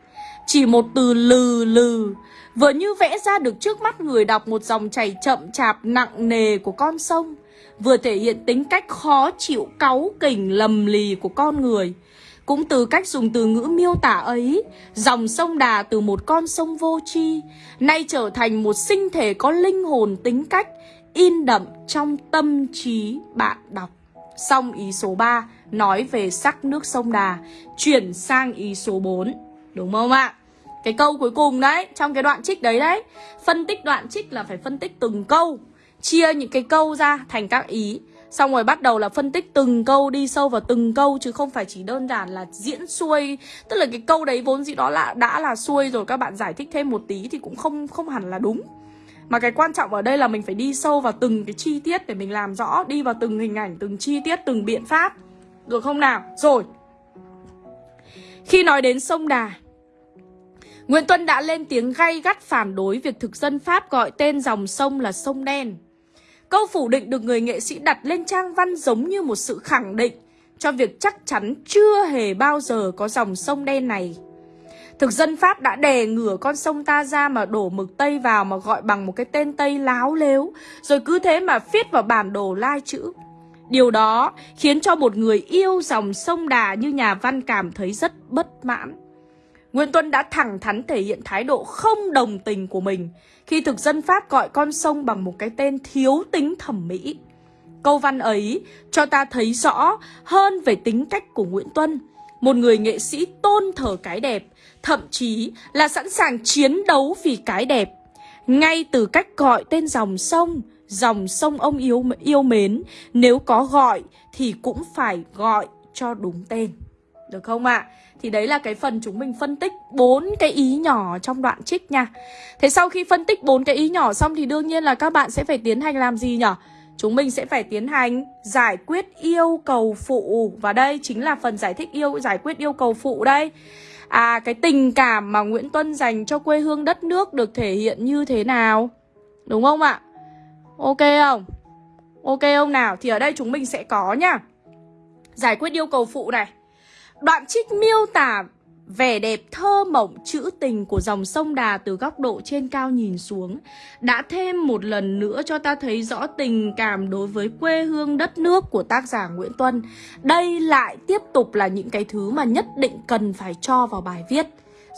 Chỉ một từ lừ lừ, Vừa như vẽ ra được trước mắt người đọc một dòng chảy chậm chạp nặng nề của con sông. Vừa thể hiện tính cách khó chịu cáu kỉnh lầm lì của con người cũng từ cách dùng từ ngữ miêu tả ấy, dòng sông Đà từ một con sông vô tri nay trở thành một sinh thể có linh hồn tính cách, in đậm trong tâm trí bạn đọc. Xong ý số 3 nói về sắc nước sông Đà, chuyển sang ý số 4. Đúng không ạ? Cái câu cuối cùng đấy, trong cái đoạn trích đấy đấy. Phân tích đoạn trích là phải phân tích từng câu, chia những cái câu ra thành các ý. Xong rồi bắt đầu là phân tích từng câu đi sâu vào từng câu Chứ không phải chỉ đơn giản là diễn xuôi. Tức là cái câu đấy vốn dĩ đó là đã là xuôi rồi Các bạn giải thích thêm một tí thì cũng không không hẳn là đúng. Mà cái quan trọng ở đây là mình phải đi sâu vào từng cái chi tiết Để mình làm rõ Đi vào từng hình ảnh, từng chi tiết, từng biện pháp. Được không nào? Rồi. Khi nói đến sông Đà Nguyễn Tuân đã lên tiếng gay gắt phản đối việc thực dân Pháp gọi tên dòng sông là sông đen. Câu phủ định được người nghệ sĩ đặt lên trang văn giống như một sự khẳng định cho việc chắc chắn chưa hề bao giờ có dòng sông đen này. Thực dân Pháp đã đè ngửa con sông ta ra mà đổ mực Tây vào mà gọi bằng một cái tên Tây láo lếu, rồi cứ thế mà viết vào bản đồ lai chữ. Điều đó khiến cho một người yêu dòng sông Đà như nhà văn cảm thấy rất bất mãn. Nguyễn Tuân đã thẳng thắn thể hiện thái độ không đồng tình của mình khi thực dân Pháp gọi con sông bằng một cái tên thiếu tính thẩm mỹ. Câu văn ấy cho ta thấy rõ hơn về tính cách của Nguyễn Tuân, một người nghệ sĩ tôn thờ cái đẹp, thậm chí là sẵn sàng chiến đấu vì cái đẹp. ngay từ cách gọi tên dòng sông, dòng sông ông yêu yêu mến, nếu có gọi thì cũng phải gọi cho đúng tên. Được không ạ? À? Thì đấy là cái phần chúng mình phân tích bốn cái ý nhỏ trong đoạn trích nha. Thế sau khi phân tích bốn cái ý nhỏ xong thì đương nhiên là các bạn sẽ phải tiến hành làm gì nhỉ? Chúng mình sẽ phải tiến hành giải quyết yêu cầu phụ Và đây chính là phần giải thích yêu, giải quyết yêu cầu phụ đây À cái tình cảm mà Nguyễn Tuân dành cho quê hương đất nước được thể hiện như thế nào Đúng không ạ? Ok không? Ok không nào? Thì ở đây chúng mình sẽ có nha. Giải quyết yêu cầu phụ này Đoạn trích miêu tả vẻ đẹp thơ mộng trữ tình của dòng sông Đà từ góc độ trên cao nhìn xuống đã thêm một lần nữa cho ta thấy rõ tình cảm đối với quê hương đất nước của tác giả Nguyễn Tuân. Đây lại tiếp tục là những cái thứ mà nhất định cần phải cho vào bài viết.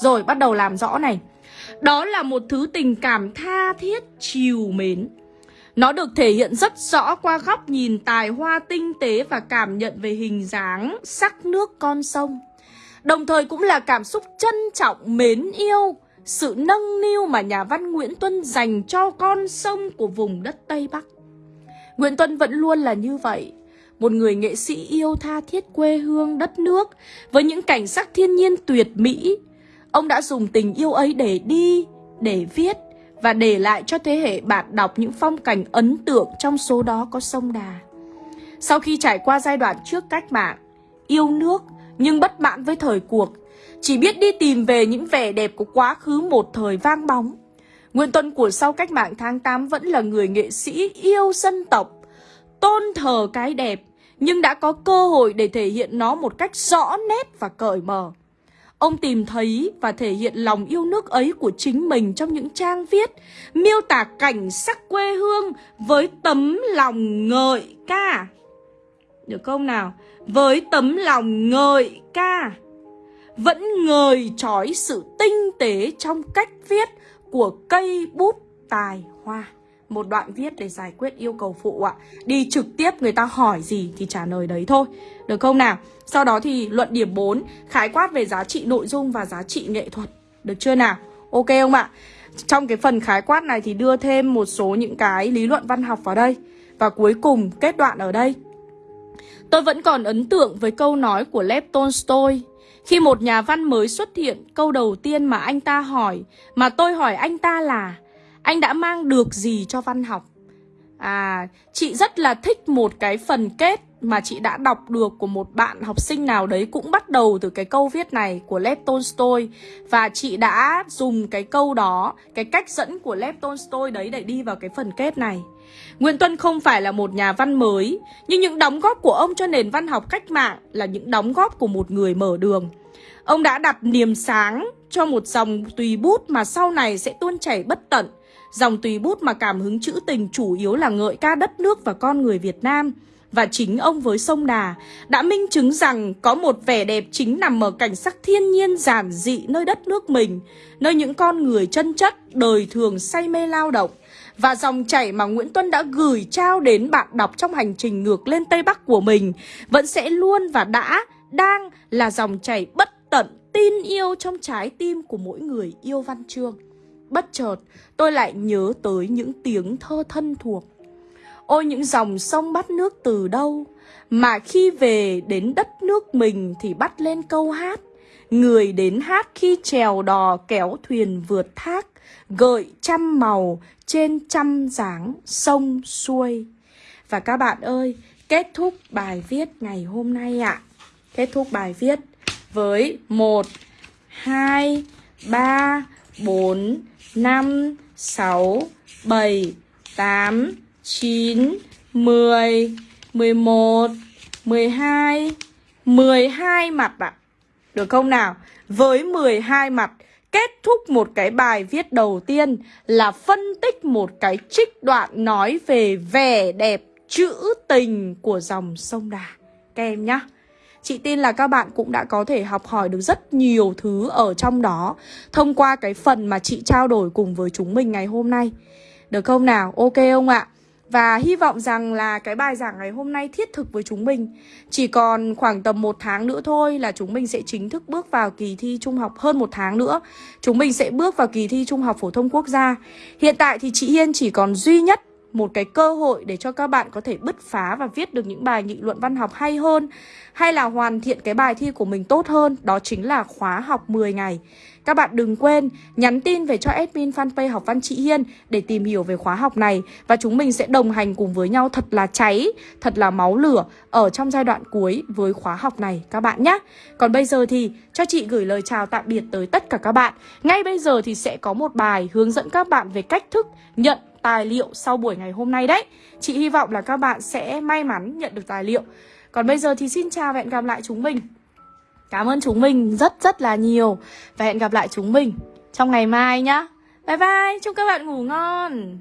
Rồi bắt đầu làm rõ này. Đó là một thứ tình cảm tha thiết, chiều mến. Nó được thể hiện rất rõ qua góc nhìn tài hoa tinh tế và cảm nhận về hình dáng, sắc nước con sông. Đồng thời cũng là cảm xúc trân trọng, mến yêu, sự nâng niu mà nhà văn Nguyễn Tuân dành cho con sông của vùng đất Tây Bắc. Nguyễn Tuân vẫn luôn là như vậy, một người nghệ sĩ yêu tha thiết quê hương đất nước với những cảnh sắc thiên nhiên tuyệt mỹ. Ông đã dùng tình yêu ấy để đi, để viết và để lại cho thế hệ bạn đọc những phong cảnh ấn tượng trong số đó có sông Đà. Sau khi trải qua giai đoạn trước cách mạng, yêu nước nhưng bất mãn với thời cuộc, chỉ biết đi tìm về những vẻ đẹp của quá khứ một thời vang bóng. Nguyễn Tuân của sau cách mạng tháng 8 vẫn là người nghệ sĩ yêu dân tộc, tôn thờ cái đẹp, nhưng đã có cơ hội để thể hiện nó một cách rõ nét và cởi mở. Ông tìm thấy và thể hiện lòng yêu nước ấy của chính mình trong những trang viết, miêu tả cảnh sắc quê hương với tấm lòng ngợi ca. Được không nào? Với tấm lòng ngợi ca Vẫn ngời trói sự tinh tế trong cách viết của cây bút tài hoa một đoạn viết để giải quyết yêu cầu phụ ạ. Đi trực tiếp người ta hỏi gì thì trả lời đấy thôi. Được không nào? Sau đó thì luận điểm 4 Khái quát về giá trị nội dung và giá trị nghệ thuật. Được chưa nào? Ok không ạ? Trong cái phần khái quát này thì đưa thêm một số những cái lý luận văn học vào đây. Và cuối cùng kết đoạn ở đây. Tôi vẫn còn ấn tượng với câu nói của Lev Tolstoy. Khi một nhà văn mới xuất hiện, câu đầu tiên mà anh ta hỏi, mà tôi hỏi anh ta là anh đã mang được gì cho văn học? À, chị rất là thích một cái phần kết mà chị đã đọc được của một bạn học sinh nào đấy cũng bắt đầu từ cái câu viết này của Lev Tolstoy và chị đã dùng cái câu đó, cái cách dẫn của Lev Tolstoy đấy để đi vào cái phần kết này. Nguyễn Tuân không phải là một nhà văn mới, nhưng những đóng góp của ông cho nền văn học cách mạng là những đóng góp của một người mở đường. Ông đã đặt niềm sáng cho một dòng tùy bút mà sau này sẽ tuôn chảy bất tận. Dòng tùy bút mà cảm hứng trữ tình chủ yếu là ngợi ca đất nước và con người Việt Nam. Và chính ông với sông Đà đã minh chứng rằng có một vẻ đẹp chính nằm ở cảnh sắc thiên nhiên giản dị nơi đất nước mình, nơi những con người chân chất, đời thường say mê lao động, và dòng chảy mà Nguyễn Tuân đã gửi trao đến bạn đọc trong hành trình ngược lên Tây Bắc của mình vẫn sẽ luôn và đã, đang là dòng chảy bất tận tin yêu trong trái tim của mỗi người yêu văn chương. Bất chợt, tôi lại nhớ tới những tiếng thơ thân thuộc. Ôi những dòng sông bắt nước từ đâu, mà khi về đến đất nước mình thì bắt lên câu hát. Người đến hát khi trèo đò kéo thuyền vượt thác, gợi trăm màu trên trăm dáng sông xuôi. Và các bạn ơi, kết thúc bài viết ngày hôm nay ạ. À. Kết thúc bài viết với 1, 2, 3, 4, 5, 6, 7, 8, 9, 10, 11, 12, 12 mặt ạ. À. Được không nào? Với 12 mặt kết thúc một cái bài viết đầu tiên là phân tích một cái trích đoạn nói về vẻ đẹp trữ tình của dòng sông Đà. Các em nhé. Chị tin là các bạn cũng đã có thể học hỏi được rất nhiều thứ ở trong đó, thông qua cái phần mà chị trao đổi cùng với chúng mình ngày hôm nay. Được không nào? Ok không ạ? Và hy vọng rằng là cái bài giảng ngày hôm nay thiết thực với chúng mình Chỉ còn khoảng tầm một tháng nữa thôi là chúng mình sẽ chính thức bước vào kỳ thi trung học hơn một tháng nữa Chúng mình sẽ bước vào kỳ thi trung học phổ thông quốc gia Hiện tại thì chị Hiên chỉ còn duy nhất một cái cơ hội để cho các bạn có thể bứt phá và viết được những bài nghị luận văn học hay hơn hay là hoàn thiện cái bài thi của mình tốt hơn, đó chính là khóa học 10 ngày. Các bạn đừng quên nhắn tin về cho admin fanpage học văn chị Hiên để tìm hiểu về khóa học này và chúng mình sẽ đồng hành cùng với nhau thật là cháy, thật là máu lửa ở trong giai đoạn cuối với khóa học này các bạn nhé. Còn bây giờ thì cho chị gửi lời chào tạm biệt tới tất cả các bạn. Ngay bây giờ thì sẽ có một bài hướng dẫn các bạn về cách thức nhận tài liệu sau buổi ngày hôm nay đấy. Chị hy vọng là các bạn sẽ may mắn nhận được tài liệu. Còn bây giờ thì xin chào và hẹn gặp lại chúng mình. Cảm ơn chúng mình rất rất là nhiều. Và hẹn gặp lại chúng mình trong ngày mai nhá. Bye bye, chúc các bạn ngủ ngon.